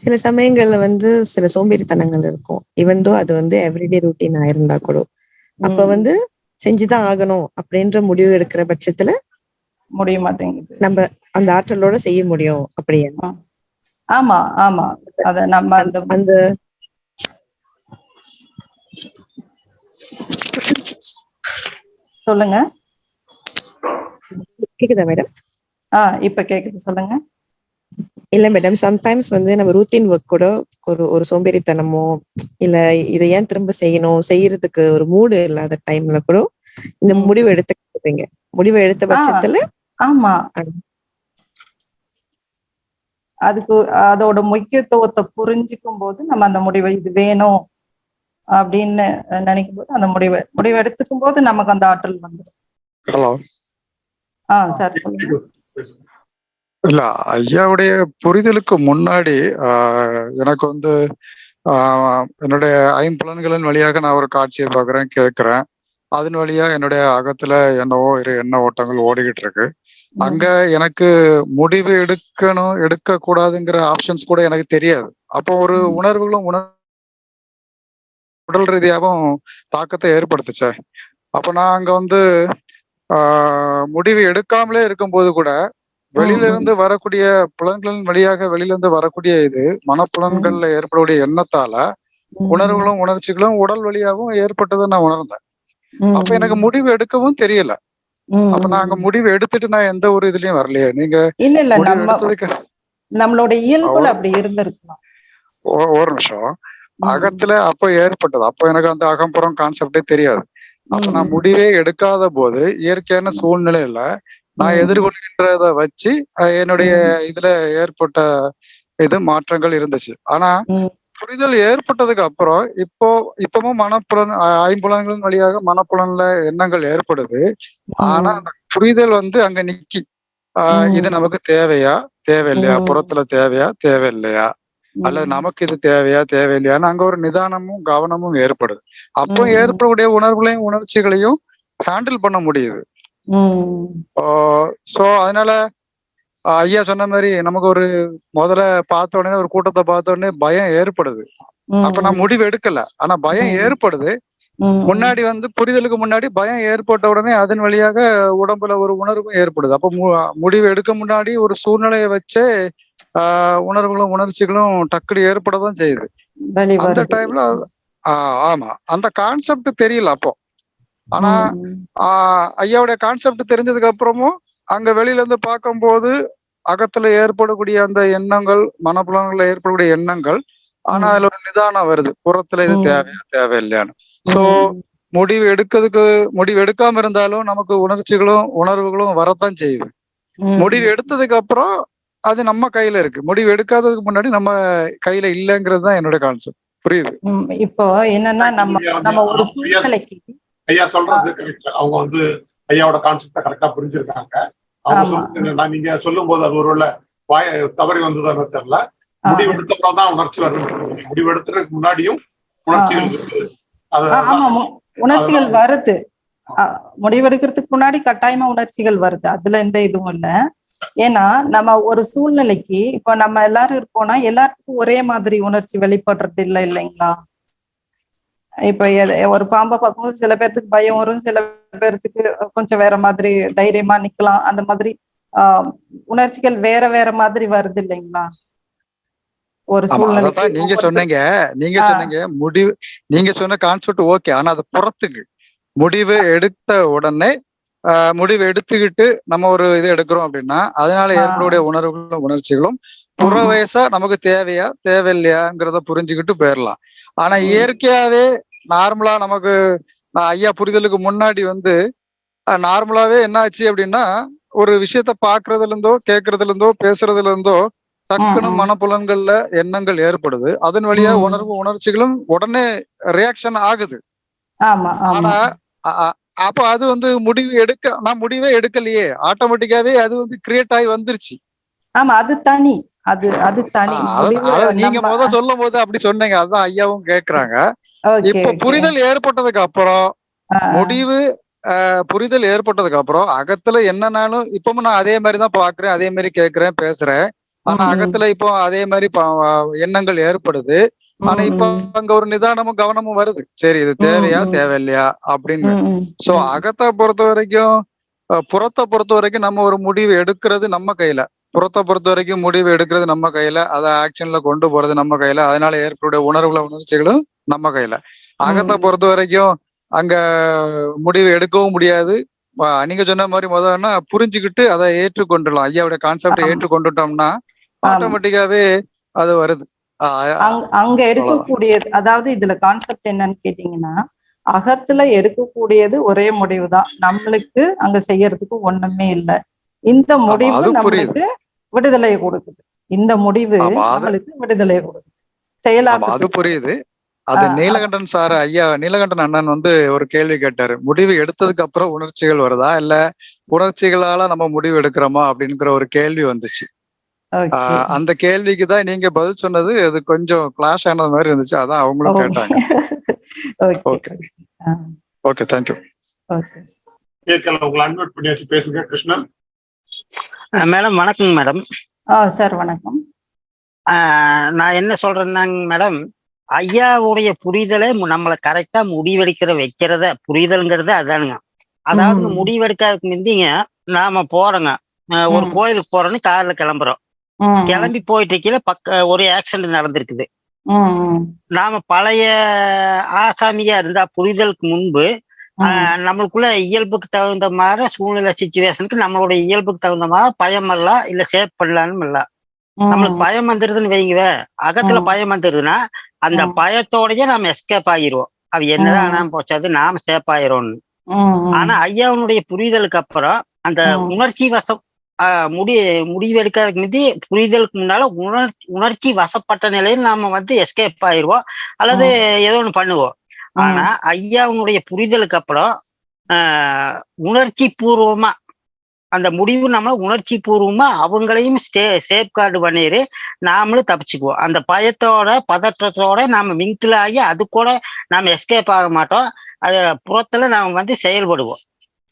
சில சமயங்கள்ல வந்து சில சோம்பேறித்தனங்கள் இருக்கும். இவன் தோ அது வந்து எவ்ரிடே ரூட்டீன் ஆயிருந்தா கூட. அப்ப வந்து செஞ்சுதான் ஆகணும் அப்படின்ற முடிவு எடுக்கிற பட்சத்துல முடிய மாட்டேங்குது. நம்ம அந்த ஆற்றலோட செய்ய முடியும் அப்படியே. ஆமா ஆமா. அத நம்ம அந்த அந்த சொல்லுங்க. கேக்குதா மேடம்? ஆ இப்ப கேக்குது. சொல்லுங்க. இல்ல மேடம் சம்டைம்ஸ் வந்து நம்ம ரூத்தீன் ஒர்க் கூட ஒரு ஒரு சோம்பேறித்தனமோ இல்ல இதை ஏன் திரும்ப செய்யணும் செய்யறதுக்கு ஒரு மூடு இல்லாத டைம்ல கூட இந்த. முடிவு எடுத்துக்கிறீங்க முடிவு எடுத்த. பட்சத்துல ஆமா அது. அதுக்கு அதோட முக்கியத்துவத்தை புரிஞ்சுக்கும் போது நம்ம அந்த முடிவை இது வேணும் அப்படின்னு நினைக்கும் போது அந்த முடிவு முடிவு எடுத்துக்கும் போது நமக்கு அந்த ஆற்றல் வந்துடும் ஹலோ ஆ சார் சொல்லுங்க இல்ல ஐயாவுடைய புரிதலுக்கு முன்னாடி எனக்கு வந்து என்னுடைய ஐம்புலன்களின் வழியாக நான் ஒரு காட்சியை பார்க்குறேன் கேட்குறேன். அதன் வழியா என்னுடைய அகத்துல என்னவோ இரு எண்ண ஓட்டங்கள் ஓடிக்கிட்டு இருக்கு. அங்க எனக்கு முடிவு எடுக்கணும் எடுக்க கூடாதுங்கிற ஆப்ஷன்ஸ் கூட எனக்கு தெரியாது. அப்போ ஒரு ம். உணர்வுகளும் உணர் உடல் ரீதியாகவும் தாக்கத்தை ஏற்படுத்துச்சே. அப்ப நான் அங்க வந்து முடிவு எடுக்காமலே இருக்கும்போது கூட வெளியில. இருந்து வரக்கூடிய புலன்களின் வழியாக வெளியில இருந்து வரக்கூடிய இது மனப்புலன்கள்ல ஏற்படக்கூடிய எண்ணத்தால. உணர்வுகளும் உணர்ச்சிகளும் உடல் வழியாகவும் ஏற்பட்டதை நான் உணர்ந்தேன். அப்ப எனக்கு முடிவு எடுக்கவும் தெரியல. அப்ப நான் அங்க முடிவு எடுத்துட்டு நான் எந்த ஒரு இதுலயும் வரலையே நீங்க இல்ல இல்ல நம்மளோட இயல்புல அப்படி இருந்திருக்கலாம் ஒரு நிமிஷம். அகத்துல அப்ப ஏற்பட்டது அப்ப எனக்கு அந்த அகம்புறம் கான்செப்டே தெரியாது அப்ப. நான் முடிவே எடுக்காத போது இயற்கையான சூழ்நிலையில நான். எதிர்கொள்கின்றத வச்சு என்னுடைய இதுல ஏற்பட்ட இது மாற்றங்கள் இருந்துச்சு. ஆனா. புரிதல் ஏற்பட்டதுக்கு அப்புறம் இப்போ இப்பவும் மனப்புலன் ஐம்புலன்களின் வழியாக மனப்புலன்ல எண்ணங்கள் ஏற்படுது. ஆனா அந்த புரிதல் வந்து அங்க நிக்கி. இது நமக்கு தேவையா? தேவையில்லையா. புறத்துல தேவையா? தேவையில்லையா? அல்லது. நமக்கு இது தேவையா? தேவையில்லையான்னு அங்க ஒரு நிதானமும் கவனமும் ஏற்படுது. அப்போ. ஏற்படக்கூடிய உணர்வுகளையும் உணர்ச்சிகளையும் ஹேண்டில் பண்ண முடியுது. சோ அதனால ஐயா சொன்ன மாதிரி நமக்கு ஒரு முதல்ல பார்த்த உடனே ஒரு கூட்டத்தை பார்த்த உடனே பயம் ஏற்படுது. அப்ப நான் முடிவு எடுக்கல ஆனா பயம். ஏற்படுது. முன்னாடி வந்து புரிதலுக்கு முன்னாடி பயம் ஏற்பட்ட உடனே அதன் வழியாக உடம்புல ஒரு உணர்வும் ஏற்படுது அப்ப முடிவு எடுக்க முன்னாடி ஒரு சூழ்நிலையை வச்சே ஆஹ் உணர்வுகளும் உணர்ச்சிகளும் டக்குனு ஏற்படதான் செய்யுது அந்த. டைம்ல ஆமா அந்த கான்செப்ட் தெரியல அப்போ ஆனா ஐயாவுடைய கான்செப்ட் தெரிஞ்சதுக்கு அப்புறமும் அங்க வெளியில இருந்து பார்க்கும்போது அகத்துல ஏற்படக்கூடிய அந்த எண்ணங்கள் மனப்புலன்கள்ல ஏற்படக்கூடிய எண்ணங்கள் ஆனா. அதுல ஒரு நிதானம் வருது புறத்துல இது. தேவையா தேவையில்லையான்னு சோ. முடிவு எடுக்கிறதுக்கு முடிவு எடுக்காம இருந்தாலும் நமக்கு உணர்ச்சிகளும் உணர்வுகளும் வரத்தான் செய்யுது. முடிவு எடுத்ததுக்கு அப்புறம் அது நம்ம கையில இருக்கு முடிவு எடுக்காததுக்கு முன்னாடி நம்ம கையில இல்லைங்கிறது தான் என்னோட கான்செப்ட் புரியுது. இப்போ என்னன்னா நம்ம நம்ம ஒரு சூழ்நிலைக்கு ஐயா சொல்றது கரெக்ட் அவங்க வந்து ஐயாவோட கான்செப்ட கரெக்டா புரிஞ்சிருக்காங்க. அவங்க. சொல்றது என்னன்னா நீங்க சொல்லும் போது அது ஒருவேளை வாய தவறி வந்ததுன்னு தெரியல. ஆ. முடிவு எடுத்தப்பறம் தான் உணர்ச்சி வருது முடிவு எடுத்துறதுக்கு முன்னாடியும் உணர்ச்சிகள் இருக்குது அது உணர்ச்சிகள் வருது. முடிவெடுக்கிறதுக்கு முன்னாடி கட்டாயமா உணர்ச்சிகள் வருது. அதுல எந்த இதுவும் இல்ல. ஏன்னா நம்ம ஒரு சூழ்நிலைக்கு இப்ப நம்ம எல்லாரும் இருக்கோம்னா எல்லாத்துக்கும் ஒரே மாதிரி உணர்ச்சி வெளிப்படுறது இல்லை இல்லைங்களா? இப்ப ஒரு பாம்பை பார்க்கும்போது சில பேர்த்துக்கு பயம் வரும் சில பேர்த்துக்கு கொஞ்சம் வேற மாதிரி தைரியமா நிக்கலாம் அந்த மாதிரி ஆஹ் உணர்ச்சிகள் வேற வேற மாதிரி வருது இல்லைங்களா ஒரு அதான் நீங்க சொன்னீங்க நீங்க. சொன்னீங்க முடிவு நீங்க சொன்ன கான்செப்ட் ஓகே ஆனா அது புறத்துக்கு முடிவு எடுத்த உடனே முடிவு எடுத்துக்கிட்டு நம்ம ஒரு இது எடுக்கிறோம் அப்படின்னா அதனால. ஏற்படக்கூடிய உணர்வுகளும் உணர்ச்சிகளும் புற. வயசா நமக்கு தேவையா தேவையில்லையாங்கிறத புரிஞ்சுக்கிட்டு போயிடலாம் ஆனா. இயற்கையாவே நார்மலா நமக்கு நான் ஐயா புரிதலுக்கு முன்னாடி வந்து நார்மலாவே என்ன ஆச்சு அப்படின்னா ஒரு விஷயத்த பாக்குறதுல இருந்தோ கேட்கறதுல இருந்தோ பேசுறதுல இருந்தோ டக்குன்னு ம். மனப்புலன்கள்ல எண்ணங்கள் ஏற்படுது. அதன் வழியா. உணர்வு உணர்ச்சிகளும் உடனே ரியாக்ஷன் ஆகுது. ஆனா அப்ப அது வந்து முடிவு எடுக்க நான் முடிவே எடுக்கலையே. ஆட்டோமேட்டிக்காவே அது வந்து கிரியேட் ஆகி வந்துருச்சு. ஆமா அது தனி. அது அது தனி நீங்க முத சொல்லும் போது அப்படி சொன்னீங்க அதான் ஐயாவும் கேக்குறாங்க இப்ப. புரிதல் ஏற்பட்டதுக்கு அப்புறம். முடிவு புரிதல் ஏற்பட்டதுக்கு அப்புறம் அகத்துல என்னன்னாலும் இப்பவும் நான் அதே மாதிரி தான் பாக்குறேன் அதே மாதிரி கேக்குறேன் பேசுறேன் ஆனா. அகத்துல இப்போ அதே மாதிரி எண்ணங்கள் ஏற்படுது ஆனா இப்ப அங்க ஒரு நிதானமும் கவனமும் வருது சரி இது தேவையா. தேவையில்லையா அப்படின்னு சோ. அகத்தை பொறுத்த வரைக்கும் புறத்தை பொறுத்த வரைக்கும் நம்ம ஒரு முடிவு எடுக்கிறது நம்ம கையில புறத்தை பொறுத்த வரைக்கும் முடிவு எடுக்கிறது நம்ம கையில அதை ஆக்ஷன்ல கொண்டு போறது நம்ம கையில அதனால ஏற்படக்கூடிய உணர்வுகளும் உணர்ச்சிகளும் நம்ம கையில அகத்தை. பொறுத்த வரைக்கும் அங்க முடிவு எடுக்கவும் முடியாது நீங்க சொன்ன மாதிரி முதல்னா புரிஞ்சுக்கிட்டு அதை ஏற்றுக்கொண்டுலாம் ஐயாவுடைய கான்செப்டை. ஏற்றுக்கொண்டுட்டோம்னா. ஆட்டோமேட்டிக்காவே அது வருது அங்க எடுக்கக்கூடியது அதாவது இதுல கான்செப்ட் என்னன்னு கேட்டீங்கன்னா அகத்துல எடுக்கக்கூடியது ஒரே முடிவு தான் நம்மளுக்கு அங்க செய்யறதுக்கு ஒண்ணுமே இல்லை இந்த முடிவு. நம்மளுக்கு விடுதலையை கொடுக்குது. இந்த முடிவு விடுதலையை கொடுக்குது. ஆமா அது செயலாக்க புரியுது. அது நீலகண்டன் சார் ஐயா நீலகண்டன் அண்ணன் வந்து ஒரு கேள்வி கேட்டாரு. முடிவு எடுத்ததுக்கு அப்புறம் உணர்ச்சிகள் வருதா? இல்ல உணர்ச்சிகளால நம்ம முடிவு எடுக்கிறோமா? அப்படிங்கிற ஒரு கேள்வி வந்துச்சு. அந்த கேள்விக்கு தான் நீங்க பதில் சொன்னது அது கொஞ்சம் கிளாஷ் ஆனது மாதிரி இருந்துச்சு. அதான் அவங்களும் கேட்டாங்க. *laughs* ஓகே. ஓகே. ஓகே தேங்க்யூ கேட்கல உங்களை அன்மியூட் பண்ணியாச்சு பேசுங்க கிருஷ்ணன். மேடம் வணக்கங்க மேடம். ஆ சார் வணக்கம். நான் என்ன சொல்றேன்னாங்க மேடம் ஐயாவுடைய புரிதலை நம்மளை கரெக்டா முடிவெடுக்கிற வைக்கிறத புரிதல்ங்கிறது அதானுங்க. அதாவது இந்த ம். முடிவெடுக்கிறதுக்கு முந்திங்க நாம போறோங்க. ஒரு. கோயிலுக்கு போறோம்னு கார்ல கிளம்புறோம். கிளம்பி போயிட்டு இருக்கையில பக்க ஒரு ஆக்சிடென்ட் நடந்திருக்குது. நாம பழைய ஆசாமியா இருந்தா புரிதலுக்கு முன்பு நம்மளுக்குள்ள இயல்புக்கு தகுந்த மாதிரி சூழ்நிலை சுச்சுவேஷனுக்கு நம்மளோட இயல்புக்கு தகுந்த மாதிரி பயம் எல்லாம் இல்ல சேவ் பண்ணலான்னு இல்ல நம்மளுக்கு பயம் வந்துருதுன்னு வைங்க அகத்துல. பயம் வந்துருதுன்னா அந்த. பயத்தோடயே நாம எஸ்கேப் ஆகிருவோம் அது என்னதான். ஆனாம போச்சாது நாம சேஃப் ஆயிரோம்னு. ஆனா ஐயாவுடைய புரிதலுக்கு அப்புறம் அந்த. உணர்ச்சி வசம் ஆஹ் முடி முடிவெடுக்கிறதுக்கு முந்தி புரிதலுக்கு முன்னால உணர் உணர்ச்சி வசப்பட்ட நிலையில் நாம வந்து எஸ்கேப் ஆயிடுவோம் அல்லது ஏதோ ஒண்ணு பண்ணுவோம். ஆனா ஐயாவுடைய புரிதலுக்கு அப்புறம் உணர்ச்சி பூர்வமா அந்த முடிவு நம்ம உணர்ச்சி பூர்வமா அவங்களையும் ஸ்டே சேஃப்கார்டு பண்ணிடு நாமளும் தப்பிச்சுக்குவோம். அந்த பயத்தோட பதற்றத்தோட நாம மிங்கிள் ஆகி அது கூட நாம எஸ்கேப் ஆக மாட்டோம். அது புறத்துல நாம வந்து செயல்படுவோம்.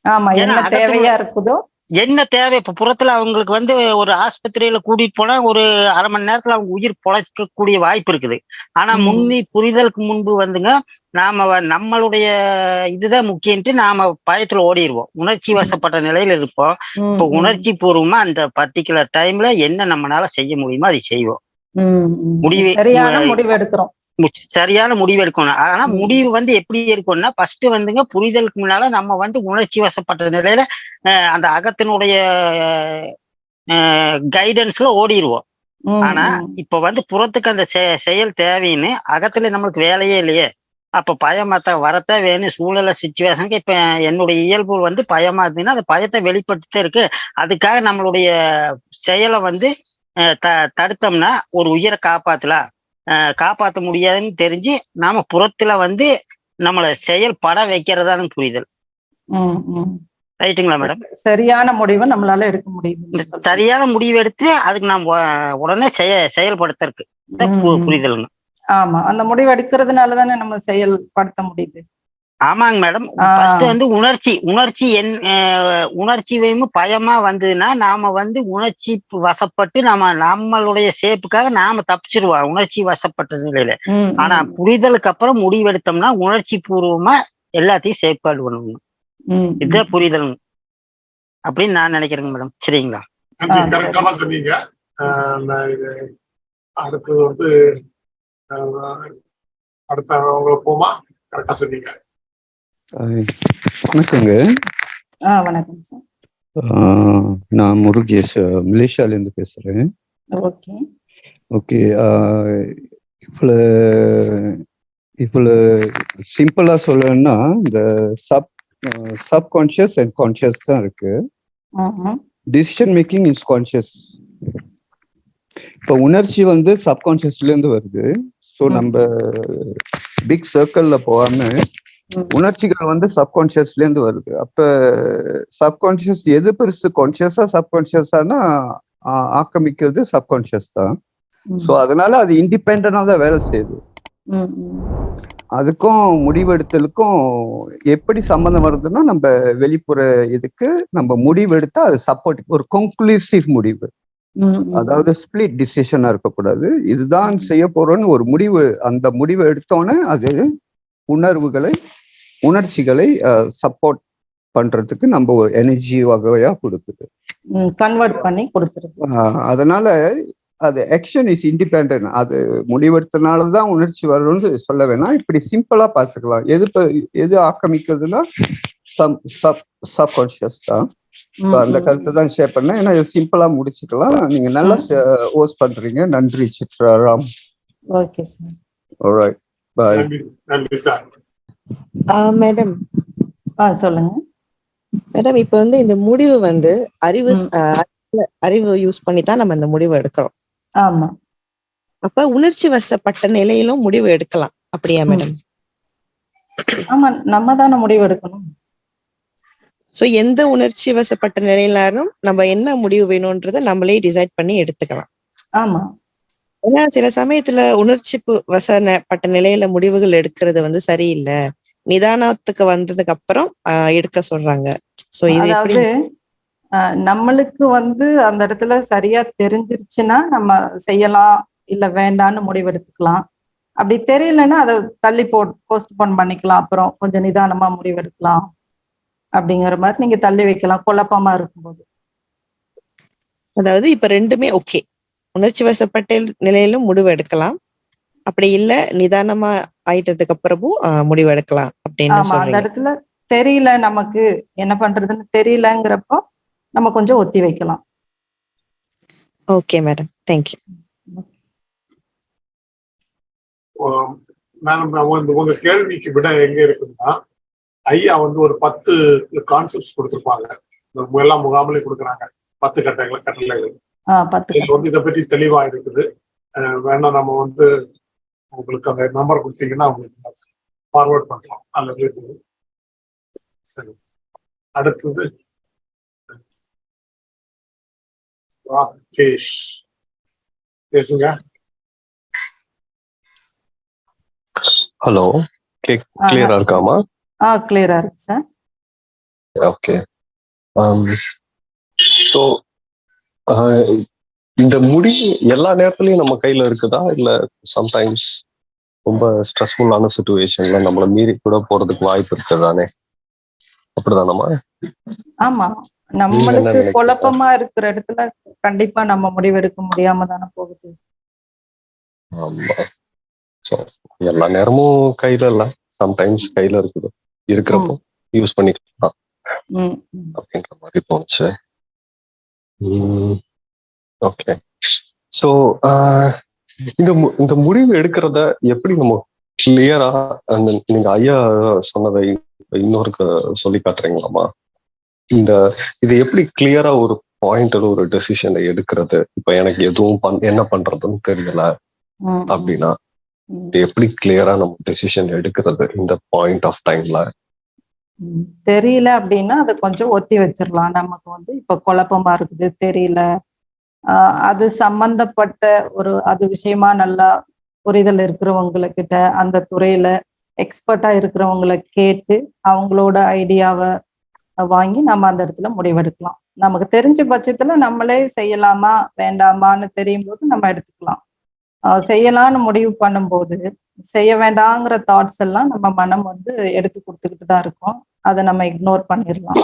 ஆமா என்ன தேவையா இருக்குதோ என்ன தேவை? இப்ப புறத்துல அவங்களுக்கு வந்து ஒரு ஆஸ்பத்திரியில கூட்டிட்டு போனா ஒரு அரை மணி நேரத்துல அவங்க உயிர் பொழைக்கக்கூடிய வாய்ப்பு இருக்குது. ஆனா. முன்னி புரிதலுக்கு முன்பு வந்துங்க நாம நம்மளுடைய இதுதான் முக்கியன்ட்டு நாம பயத்துல ஓடிடுவோம் உணர்ச்சி வசப்பட்ட நிலையில இருப்போம். இப்போ உணர்ச்சி பூர்வமா அந்த பர்டிகுலர் டைம்ல என்ன நம்மளால செய்ய முடியுமோ அதை செய்வோம். முடிவு- சரியான முடிவு எடுக்கிறோம். சரியான முடிவு எடுக்கணும். ஆனா. முடிவு வந்து எப்படி இருக்கும்னா ஃபர்ஸ்ட் வந்துங்க புரிதலுக்கு முன்னால நம்ம வந்து உணர்ச்சி வசப்பட்ட நிலையில அந்த அகத்தினுடைய கைடன்ஸ்ல ஓடிடுவோம் ஆனா. இப்ப வந்து புறத்துக்கு அந்த செயல் தேவைன்னு அகத்துல நம்மளுக்கு வேலையே இல்லையே. அப்ப பயமாத்த வரத்தான் வேணும் சூழல சுச்சுவேஷனுக்கு இப்ப என்னுடைய இயல்பு வந்து பயமா இருந்ததுன்னா அந்த பயத்தை வெளிப்பட்டுட்டே இருக்கு. அதுக்காக நம்மளுடைய செயலை வந்து த தடுத்தோம்னா ஒரு உயிரை காப்பாத்தலாம் காப்பாத்த முடியாதுன்னு தெரிஞ்சு நாம புறத்துல வந்து நம்மளை செயல்பட வைக்கிறதான்னு புரிதல். ரைட்டுங்களா மேடம்? சரியான முடிவை நம்மளால எடுக்க முடியுது சரியான முடிவு எடுத்து அதுக்கு நாம் உடனே செய செயல்படுத்தறதுக்கு. புரிதலுங்க. ஆமா அந்த முடிவு எடுக்கிறதுனால தானே நம்ம செயல்படுத்த முடியுது. ஆமாங்க மேடம். ஃபர்ஸ்ட் வந்து உணர்ச்சி உணர்ச்சி என் உணர்ச்சி வேணும் பயமா வந்ததுன்னா நாம வந்து உணர்ச்சி வசப்பட்டு நாம நம்மளுடைய சேப்புக்காக நாம தப்பிச்சிருவோம் உணர்ச்சி வசப்பட்ட நிலையில. ஆனா புரிதலுக்கு அப்புறம் முடிவெடுத்தோம்னா உணர்ச்சி பூர்வமா எல்லாத்தையும் சேஃப்கார்டு பண்ணணும். இதுதான் புரிதல். அப்படின்னு நான் நினைக்கிறேங்க மேடம். சரிங்களா? சொன்னீங்க. அடுத்தது வந்து அடுத்த போமா? கரெக்டா சொன்னீங்க. வணக்கங்க. ஆ வணக்கம் சார். நான் முருகேஷ் மலேசியாலேருந்து பேசுகிறேன் ஓகே. ஓகே இவ்வளோ இவ்வளோ சிம்பிளாக சொல்லணும்னா இந்த சப் சப்கான்ஷியஸ் அண்ட் கான்ஷியஸ் தான் இருக்கு. டிசிஷன் மேக்கிங் இஸ் கான்ஷியஸ் இப்போ உணர்ச்சி வந்து சப்கான்ஷியஸ்லேருந்து வருது. ஸோ. நம்ம பிக் சர்க்கிளில் போகாம ம். உணர்ச்சிகள் வந்து சப்கான்ஷியஸ்ல இருந்து வருது. அப்ப சப்கான்ஷியஸ் எது பெருசு? கான்ஷியஸா சப்கான்ஷியஸானா ஆக்கமிக்கிறது சப்கான்ஷியஸ் தான். ஸோ அதனால அது இண்டிபெண்டா தான் வேலை செய்யுது. அதுக்கும் முடிவெடுத்தலுக்கும் எப்படி சம்மந்தம் வருதுன்னா நம்ம வெளிப்புற இதுக்கு நம்ம முடிவெடுத்தா அது சப்போர்ட் ஒரு கன்க்ளூசிவ் முடிவு. அதாவது ஸ்பிளிட் டிசிஷனா இருக்கக்கூடாது. இதுதான் செய்ய போறோம்னு ஒரு முடிவு அந்த முடிவை எடுத்தோன்னே அது உணர்வுகளை உணர்ச்சிகளை சப்போர்ட் பண்றதுக்கு நம்ம ஒரு எனர்ஜி வகையா கொடுக்குது. கன்வெர்ட் பண்ணி கொடுத்துருது. ஆஹ் அதனால அது ஆக்ஷன் இஸ் இண்டிபெண்ட் அது முடிவெடுத்தனால தான் உணர்ச்சி வரும்னு சொல்ல வேணாம். இப்படி சிம்பிளா பார்த்துக்கலாம். எது எது ஆக்கமிக்கிறதுனா சப் சப் சப்கான்ஷியஸ் தான். அந்த கருத்தை தான் ஷேர் பண்ணேன். ஏன்னா சிம்பிளா முடிச்சுக்கலாம். நீங்க நல்லா ஓஸ் பண்றீங்க. நன்றி சித்ராராம் ஓகே சார். பாய் நன்றி நன்றி சார். மேடம் ஆ சொல்லுங்க. மேடம் இப்ப வந்து இந்த முடிவு வந்து அறிவு அறிவு யூஸ் பண்ணி தான் நம்ம இந்த முடிவு எடுக்கிறோம். ஆமா. அப்ப உணர்ச்சி வசப்பட்ட நிலையிலும் முடிவு எடுக்கலாம். அப்படியா. மேடம் ஆமா நம்ம தானே முடிவு எடுக்கணும். சோ எந்த உணர்ச்சி வசப்பட்ட நிலையிலாரும் நம்ம என்ன முடிவு வேணும்ன்றத நம்மளே டிசைட் பண்ணி எடுத்துக்கலாம். ஆமா. ஏன்னா சில சமயத்துல உணர்ச்சி வசப்பட்ட நிலையில முடிவுகள் எடுக்கிறது வந்து சரியில்லை. நிதானத்துக்கு வந்ததுக்கு அப்புறம் எடுக்க சொல்றாங்க. சோ இது நம்மளுக்கு வந்து அந்த இடத்துல சரியா தெரிஞ்சிருச்சுன்னா நம்ம செய்யலாம் இல்ல வேண்டான்னு முடிவெடுத்துக்கலாம். அப்படி தெரியலன்னா அதை தள்ளி போ போஸ்ட்போன் பண்ணிக்கலாம். அப்புறம் கொஞ்சம் நிதானமா முடிவெடுக்கலாம். அப்படிங்கிற மாதிரி நீங்க தள்ளி வைக்கலாம். குழப்பமா இருக்கும்போது. அதாவது இப்ப ரெண்டுமே ஓகே உணர்ச்சி வசப்பட்ட நிலையிலும் முடிவு எடுக்கலாம். அப்படி இல்ல நிதானமா ஆயிட்டதுக்கு அப்புறமும் முடிவு எடுக்கலாம் அப்படின்னு ஆமா அந்த இடத்துல தெரியல நமக்கு என்ன பண்றதுன்னு தெரியலங்கிறப்போ நம்ம கொஞ்சம் ஒத்தி வைக்கலாம். Okay madam. தேங்க்யூ மேடம் உங்க உங்க கேள்விக்கு விட எங்க இருக்குன்னா ஐயா வந்து ஒரு பத்து கான்செப்ட்ஸ் கொடுத்திருப்பாங்க. இந்த எல்லா முகாமிலையும் கொடுக்குறாங்க. பத்து கட்டங்களை கட்டளைகள். வந்து இதை பற்றி தெளிவா இருக்குது. வேணா நம்ம வந்து உங்களுக்கு அந்த நம்பர் கொடுத்தீங்கன்னா உங்களுக்கு ஃபார்வர்ட் பண்ணலாம் அல்லது சரி. அடுத்தது. ராகேஷ். பேசுங்க. ஹலோ கேக் கிளியரா இருக்காமா? ஆ கிளியரா இருக்கு சார் ஓகே ஸோ இந்த முடி எல்லா நேரத்துலயும் நம்ம கையில இருக்குதா? இல்ல சம்டைம்ஸ் ரொம்ப ஸ்ட்ரெஸ்ஃபுல்லான சுச்சுவேஷன்ல நம்மள மீறி கூட போறதுக்கு வாய்ப்பு இருக்குதானே? அப்படிதானம்மா? ஆமா. நம்மளுக்கு? குழப்பமா இருக்கிற இடத்துல கண்டிப்பா நம்ம முடிவெடுக்க முடியாம தானே போகுது. ஆமா. ஸோ எல்லா நேரமும் கையில இல்ல. சம்டைம்ஸ் கையில இருக்குது. இருக்கிறப்போ யூஸ் பண்ணிக்கலாம். அப்படின்ற மாதிரி தோணுச்சு. ஓகே ஸோ இந்த மு- இந்த முடிவு எடுக்கிறத எப்படி நம்ம கிளியரா அந்த நீங்க ஐயா சொன்னதை இன்னொரு சொல்லி காட்டுறீங்களாமா இந்த இது எப்படி கிளியரா ஒரு பாயிண்ட்ல ஒரு டெசிஷனை எடுக்கிறது? இப்ப எனக்கு எதுவும் பண் என்ன பண்றதுன்னு தெரியல அப்படின்னா. இது எப்படி கிளியரா நம்ம டெசிஷன் எடுக்கிறது இந்த பாயிண்ட் ஆஃப் டைம்ல. தெரியல அப்படின்னா அதை கொஞ்சம் ஒத்தி வச்சிடலாம் நமக்கு வந்து இப்ப குழப்பமா இருக்குது தெரியல. அது சம்பந்தப்பட்ட ஒரு அது விஷயமா நல்லா புரிதல் இருக்கிறவங்கக்கிட்ட அந்த துறையில எக்ஸ்பர்ட்டா இருக்கிறவங்கள கேட்டு அவங்களோட ஐடியாவை வாங்கி நம்ம அந்த இடத்துல முடிவெடுக்கலாம். நமக்கு தெரிஞ்ச பட்சத்துல நம்மளே செய்யலாமா வேண்டாமான்னு தெரியும் போது நம்ம எடுத்துக்கலாம். செய்யலாம்னு முடிவு பண்ணும்போது செய்ய வேண்டாங்கிற தாட்ஸ் எல்லாம் நம்ம மனம் வந்து எடுத்து கொடுத்துக்கிட்டு தான் இருக்கும். அதை நம்ம இக்னோர் பண்ணிடலாம்.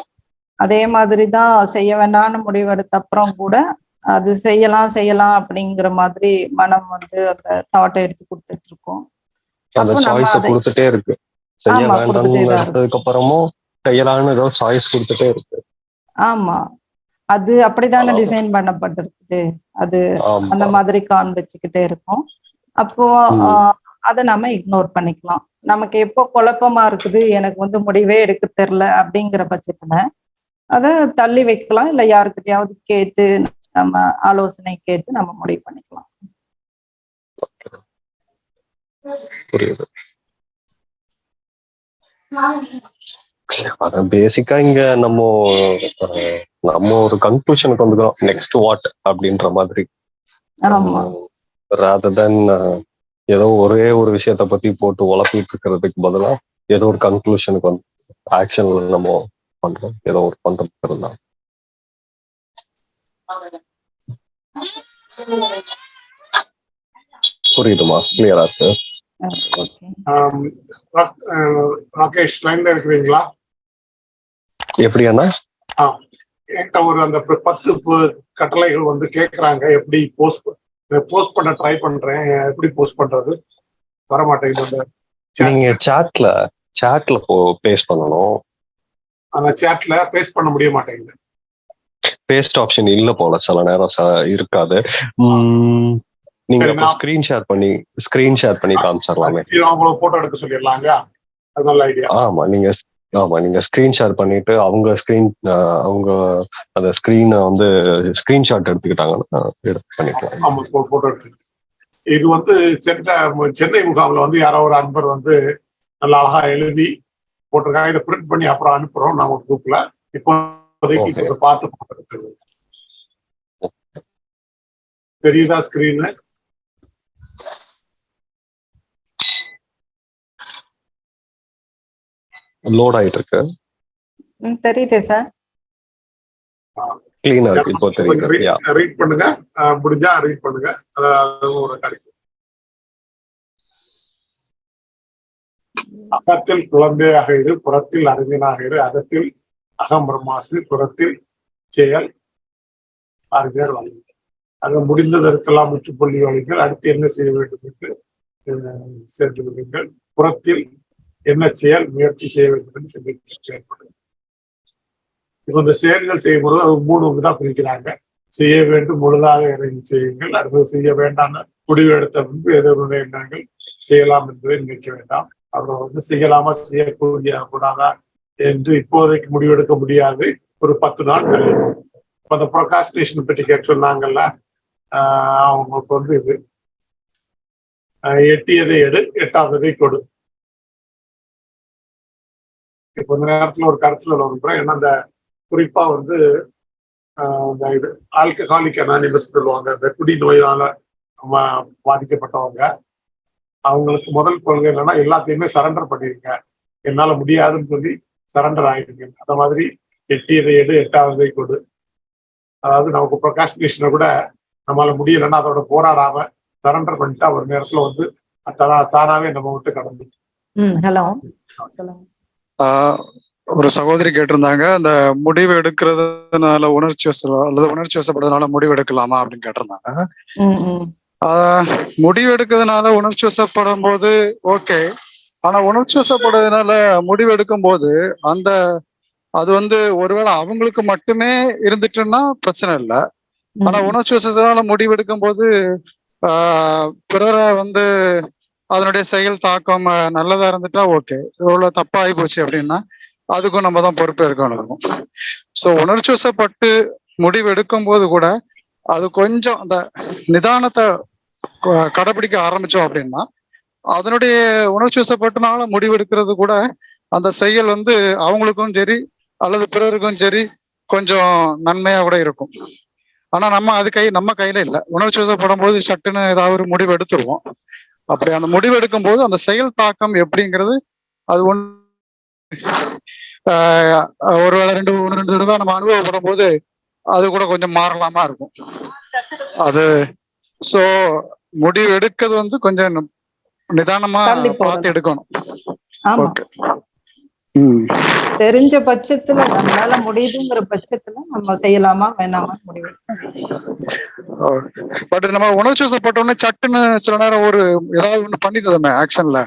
அதே மாதிரி தான் செய்ய வேண்டாம்னு முடிவெடுத்த அப்புறம் கூட அது செய்யலாம் செய்யலாம் அப்படிங்கிற மாதிரி மனம் வந்து அந்த தாட்டை எடுத்து கொடுத்துட்டு இருக்கோம். அந்த சாய்ஸ கொடுத்துட்டே இருக்கு. செய்ய வேண்டாம்னு அப்புறமும் செய்யலாம்னு ஏதோ சாய்ஸ் கொடுத்துட்டே இருக்கு. ஆமா. அது அப்படித்தானே ஆமா. டிசைன் பண்ணப்பட்டிருக்குது. அது அந்த மாதிரி காண்பிச்சுக்கிட்டே இருக்கும். அப்போ அதை நம்ம இக்னோர் பண்ணிக்கலாம். நமக்கு எப்போ குழப்பமா இருக்குது எனக்கு வந்து முடிவே எடுக்க தெரியல அப்படிங்கிற பட்சத்துல அதை தள்ளி வைக்கலாம். இல்லை யாருக்கிட்டையாவது கேட்டு நம்ம ஆலோசனை கேட்டு நம்ம முடிவு பண்ணிக்கலாம். புரியுது. அதான் பேசிக்கா இங்க நம்ம நம்ம ஒரு கன்க்ளூஷனுக்கு வந்துக்கிறோம். நெக்ஸ்ட் வாட் அப்படின்ற மாதிரி. ரேதர் தென் ஏதோ ஒரே ஒரு விஷயத்த பத்தி போட்டு உழப்பிட்டு இருக்கிறதுக்கு பதிலா ஏதோ ஒரு கன்க்ளூஷனுக்கு வந்து ஆக்ஷன்ல நம்ம பண்றோம். ஏதோ ஒரு பண்றதுக்கு இருந்தா. புரியுதுமா? கிளியரா இருக்கு? ராகேஷ் லைன்ல இருக்கிறீங்களா? எப்படியாண்ணா என்கிட்ட ஒரு அந்த பத்து கட்டளைகள் வந்து கேக்குறாங்க. எப்படி போஸ்ட் போஸ்ட் பண்ண ட்ரை பண்றேன். எப்படி போஸ்ட் பண்றது? வர மாட்டேங்குது. நீங்க சாட்ல சாட்ல போ பேஸ்ட் பண்ணணும். அந்த சேட்ல பேஸ்ட் பண்ண முடிய மாட்டேங்குது. பேஸ்ட் ஆப்ஷன் இல்ல போல. சில நேரம் இருக்காது. நீங்க அப்போ ஸ்கிரீன் ஷேர் பண்ணி ஸ்கிரீன் ஷேர் பண்ணி காமிச்சிடலாமே. போட்டோ எடுக்க சொல்லிடலாங்க. அது நல்ல ஐடியா ஆமா நீங்க ஆமா நீங்க ஸ்கிரீன் ஷேர் பண்ணிட்டு அவங்க ஸ்கிரீன் அவங்க அந்த ஸ்கிரீனை வந்து ஸ்கிரீன்ஷாட் எடுத்துக்கிட்டாங்கன்னா எடுத்து பண்ணிக்கலாம். ஆமா போட்டோ எடுத்து இது வந்து சென்னை சென்னை முகாம்ல வந்து யாரோ ஒரு அன்பர் வந்து நல்ல அழகா எழுதி போட்டிருக்காங்க. இதை பிரிண்ட் பண்ணி அப்புறம் அனுப்புறோம். நம்ம குரூப்ல இப்போதைக்கு. இதை பார்த்து. தெரியுதா ஸ்கிரீனு லோட் ஆயிட்டு இருக்கு தெரியுதே சார் கிளீனா இருக்கு இப்போ தெரியுது. யா ரீட் பண்ணுங்க. முடிஞ்சா ரீட் பண்ணுங்க. அதாவது ஒரு கிடைக்கும் அகத்தில் குழந்தையாக இரு புறத்தில் அறிஞனாக இரு. அகத்தில் அகம் பிரம்மாஸ்மி புறத்தில் செயல் அறிஞர் வழி அது முடிந்ததற்கெல்லாம் முற்றுப்புள்ளி வழிகள் அடுத்து என்ன செய்ய வேண்டும் என்று சென்று விடுங்கள் புறத்தில் என்ன செயல் முயற்சி செய்ய வேண்டும் என்று சிந்தித்து செயல்படும் இப்ப இந்த செயல்கள் செய்யும் பொழுது அது மூணு தான் பிரிக்கிறாங்க. செய்ய வேண்டும் முழுதாக இறங்கி செய்யுங்கள். அடுத்தது செய்ய வேண்டாம் முடிவு எடுத்த பின்பு எதிர்வுடைய எண்ணங்கள் செய்யலாம் என்பதை நினைக்க வேண்டாம். அப்புறம் வந்து செய்யலாமா செய்யக்கூடிய கூடாதா என்று இப்போதைக்கு முடிவெடுக்க முடியாது. ஒரு பத்து நாள் தள்ளி இப்ப அந்த ப்ரொகாஸ்டினேஷன் பற்றி கேட்டு சொன்னாங்கல்ல ஆஹ் அவங்களுக்கு வந்து இது. எட்டியதை எடு எட்டாததை கொடு. இப்ப இந்த நேரத்துல ஒரு கருத்துல ஒன்று ஏன்னா அந்த குறிப்பா வந்து ஆஹ் இந்த இது ஆல்கஹாலிக் அனானிமஸ் சொல்லுவாங்க. இந்த குடி நோயினால பாதிக்கப்பட்டவங்க. அவங்களுக்கு முதல் கொள்கை என்னன்னா எல்லாத்தையுமே சரண்டர் பண்ணிருங்க. என்னால முடியாதுன்னு சொல்லி சரண்டர் ஆயிடுங்க அந்த மாதிரி எட்டியதை எடு எட்டாவதை கொடு. அதாவது நமக்கு ப்ரொகாஸ்டினேஷனை கூட நம்மளால முடியலைன்னா அதோட போராடாம சரண்டர் பண்ணிட்டா ஒரு நேரத்துல வந்து தானாவே நம்ம விட்டு கடந்து. ஹலோ. ஒரு சகோதரி கேட்டிருந்தாங்க அந்த முடிவு எடுக்கிறதுனால உணர்ச்சி அல்லது உணர்ச்சி வசப்படுறதுனால முடிவு எடுக்கலாமா அப்படின்னு கேட்டிருந்தாங்க. ம் ம். ஆஹ் முடிவு எடுக்கிறதுனால உணர்ச்சி வசப்படும் போது ஓகே ஆனா உணர்ச்சி வசப்படுறதுனால முடிவு எடுக்கும் போது அந்த அது வந்து ஒருவேளை அவங்களுக்கு மட்டுமே இருந்துட்டுன்னா பிரச்சனை இல்லை. ஆனா. உணர்ச்சி வசத்தினால முடிவு எடுக்கும் போது பிறரை வந்து அதனுடைய செயல் தாக்கம் நல்லதா இருந்துட்டா ஓகே. இவ்வளவு தப்பா ஆகி போச்சு அப்படின்னா அதுக்கும் நம்ம தான் பொறுப்பு இருக்கணும் ஸோ உணர்ச்சி வசப்பட்டு முடிவு எடுக்கும் போது கூட அது கொஞ்சம் அந்த நிதானத்தை கடைபிடிக்க ஆரம்பிச்சோம் அப்படின்னா அதனுடைய உணர்ச்சி வசப்பட்டனால முடிவெடுக்கிறது கூட அந்த செயல் வந்து அவங்களுக்கும் சரி அல்லது பிறருக்கும் சரி கொஞ்சம் நன்மையா கூட இருக்கும். ஆனா நம்ம அது கை நம்ம கையில இல்லை. உணர்ச்சி வசப்படும் போது சட்டுன்னு ஏதாவது ஒரு முடிவு எடுத்துருவோம். அப்படி அந்த முடிவு எடுக்கும் போது அந்த செயல் தாக்கம் எப்படிங்கிறது அது ஒன் ஆஹ் ஒருவேளை ரெண்டு ஒன்று ரெண்டு தடவை நம்ம அனுபவப்படும் போது அது கூட கொஞ்சம் மாறலாமா இருக்கும். அது ஸோ முடிவு எடுக்கிறது வந்து கொஞ்சம் நிதானமா. பார்த்து எடுக்கணும். ஆமா. தெரிஞ்ச பட்சத்துல நம்மளால முடியுதுங்கிற பட்சத்துல நம்ம செய்யலாமா வேணாமா முடிவு. பட் நம்ம உணர்ச்சி வசப்பட்டோன்னே சட்டுன்னு சில நேரம் ஒரு ஏதாவது ஒண்ணு பண்ணி தருமே ஆக்ஷன்ல.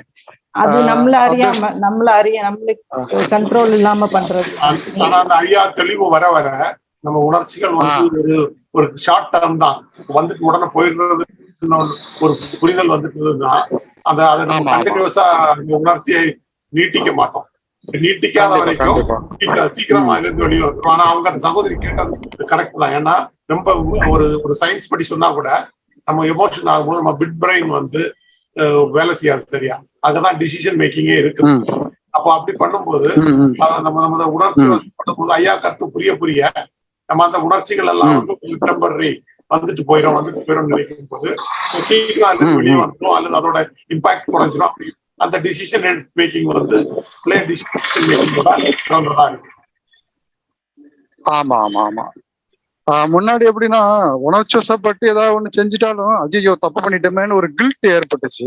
அது நம்மள அறியாம நம்மள அறிய நம்மளுக்கு கண்ட்ரோல் இல்லாம பண்றது. ஆனா அந்த ஐயா தெளிவு வர வர நம்ம உணர்ச்சிகள் வந்து ஒரு ஒரு ஷார்ட் டேர்ம் தான். வந்துட்டு உடனே போயிடுறது ஒரு புரிதல் வந்துட்டுதுன்னா அந்த அதை நம்ம. கண்டினியூஸா உணர்ச்சியை நீட்டிக்க மாட்டோம். நீட்டிக்காத வரைக்கும் சீக்கிரம் இருந்து வெளியே வந்துரும் ஆனா அவங்க அந்த சகோதரி கேட்டது கரெக்ட் தான். ஏன்னா ரொம்ப ஒரு ஒரு சயின்ஸ் படி சொன்னா கூட நம்ம எமோஷன் ஆகும்போது நம்ம பிட் பிரெயின் வந்து வேலை செய்யாது சரியா? அங்கதான் டிசிஷன் மேக்கிங்கே இருக்கு. அப்போ அப்படி பண்ணும்போது நம்ம நம்ம உணர்ச்சி. வசப்படும்போது ஐயா கருத்து புரிய புரிய நம்ம அந்த உணர்ச்சிகள் எல்லாம். வந்து டெம்பரரி வந்துட்டு போயிடும் வந்துட்டு போயிடும் நினைக்கும் போது சீக்கிரம் அல்லது வெளியே. வந்துடும் அல்லது அதோட இம்பாக்ட் குறைஞ்சிரும் அப்படி அந்த டிசிஷன் மேக்கிங் வந்து பிளே டிசிஷன் மேக்கிங்கோட சிறந்ததா இருக்கு. ஆமா ஆமா ஆமா. முன்னாடி எப்படின்னா உணர்ச்சி வசப்பட்டு ஏதாவது ஒண்ணு செஞ்சுட்டாலும் ஐயோ தப்பு பண்ணிட்டோமேன்னு ஒரு கில்ட் ஏற்பட்டுச்சு.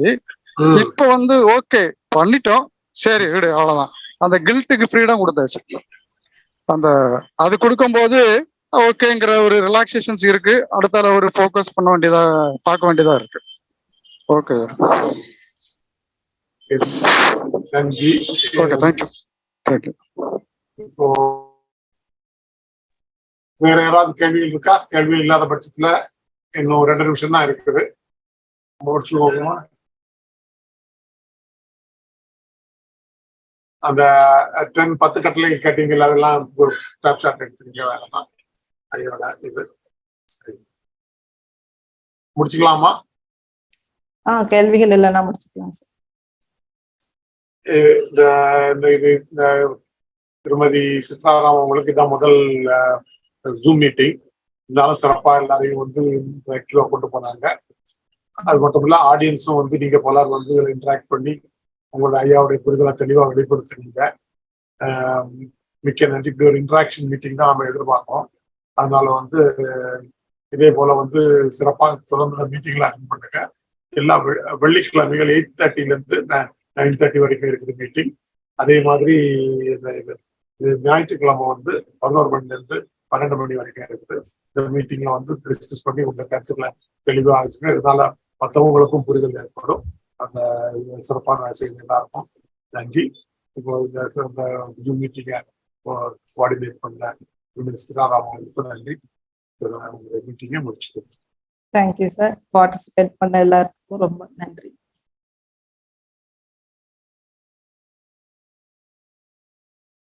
இப்ப வந்து ஓகே பண்ணிட்டோம். சரி விடு அவ்வளவுதான். அந்த கில்ட்டுக்கு ஃப்ரீடம் கொடுத்தாச்சு. அந்த அது கொடுக்கும்போது ஓகேங்கிற ஒரு ரிலாக்ஸேஷன்ஸ் இருக்கு. அடுத்தால ஒரு ஃபோக்கஸ் பண்ண வேண்டியதா பார்க்க வேண்டியதா இருக்கு. ஓகே நன்றி. ஓகே தேங்க்யூ தேங்க்யூ இப்போ வேற யாராவது கேள்விகள் இருக்கா? கேள்வி இல்லாத பட்சத்துல இன்னும் ரெண்டு நிமிஷம் தான் இருக்குது. முடிச்சுக்கோமா அந்த டென் பத்து கட்டளைகள் கேட்டீங்கல்ல அதெல்லாம் ஒரு ஸ்டாப் ஷாட் எடுத்துருங்க வேணாம் ஐயோட இது. சரி. முடிச்சுக்கலாமா? ஆ கேள்விகள் இல்லைன்னா முடிச்சுக்கலாம் சார். இந்த திருமதி சித்ராராம் அவங்களுக்கு இதான் முதல் ஜூம் மீட்டிங் இருந்தாலும் சிறப்பா எல்லாரையும் வந்து ஆக்டிவா கொண்டு போனாங்க. அது மட்டும் இல்ல ஆடியன்ஸும் வந்து நீங்க பலர் வந்து இன்டராக்ட் பண்ணி உங்களோட ஐயாவுடைய புரிதலை தெளிவா வெளிப்படுத்துனீங்க. அஹ் மிக்க நன்றி. இப்படி ஒரு இன்டராக்ஷன் மீட்டிங் தான் நம்ம எதிர்பார்க்கிறோம். அதனால வந்து இதே போல வந்து சிறப்பாக தொடர்ந்து மீட்டிங்ல அட்டன் பண்ணுங்க எல்லா வெ- வெள்ளிக்கிழமைகள் எயிட் தேர்ட்டில இருந்து நைன் தேர்ட்டி வரைக்கும் இருக்குது மீட்டிங் அதே மாதிரி இந்த இது ஞாயிற்றுக்கிழமை வந்து பதினோரு மணில இருந்து பன்னெண்டு மணி வரைக்கும் இருக்குது. இந்த மீட்டிங்ல வந்து டிஸ்கஸ் பண்ணி உங்க கருத்துக்களை தெளிவாக ஆச்சுங்க இதனால மற்றவங்களுக்கும் புரிதல் ஏற்படும். அந்த சிறப்பான செய்தி எல்லாருக்கும் நன்றி. இப்போ இந்த இந்த ஜூம் மீட்டிங்கை கோஆர்டினேட் பண்ண சிராராம் நன்றி. மீட்டிங்கை முடிச்சுக்கோங்க தேங்க்யூ சார் பார்ட்டிசிபேட் பண்ண எல்லாத்துக்கும் ரொம்ப நன்றி.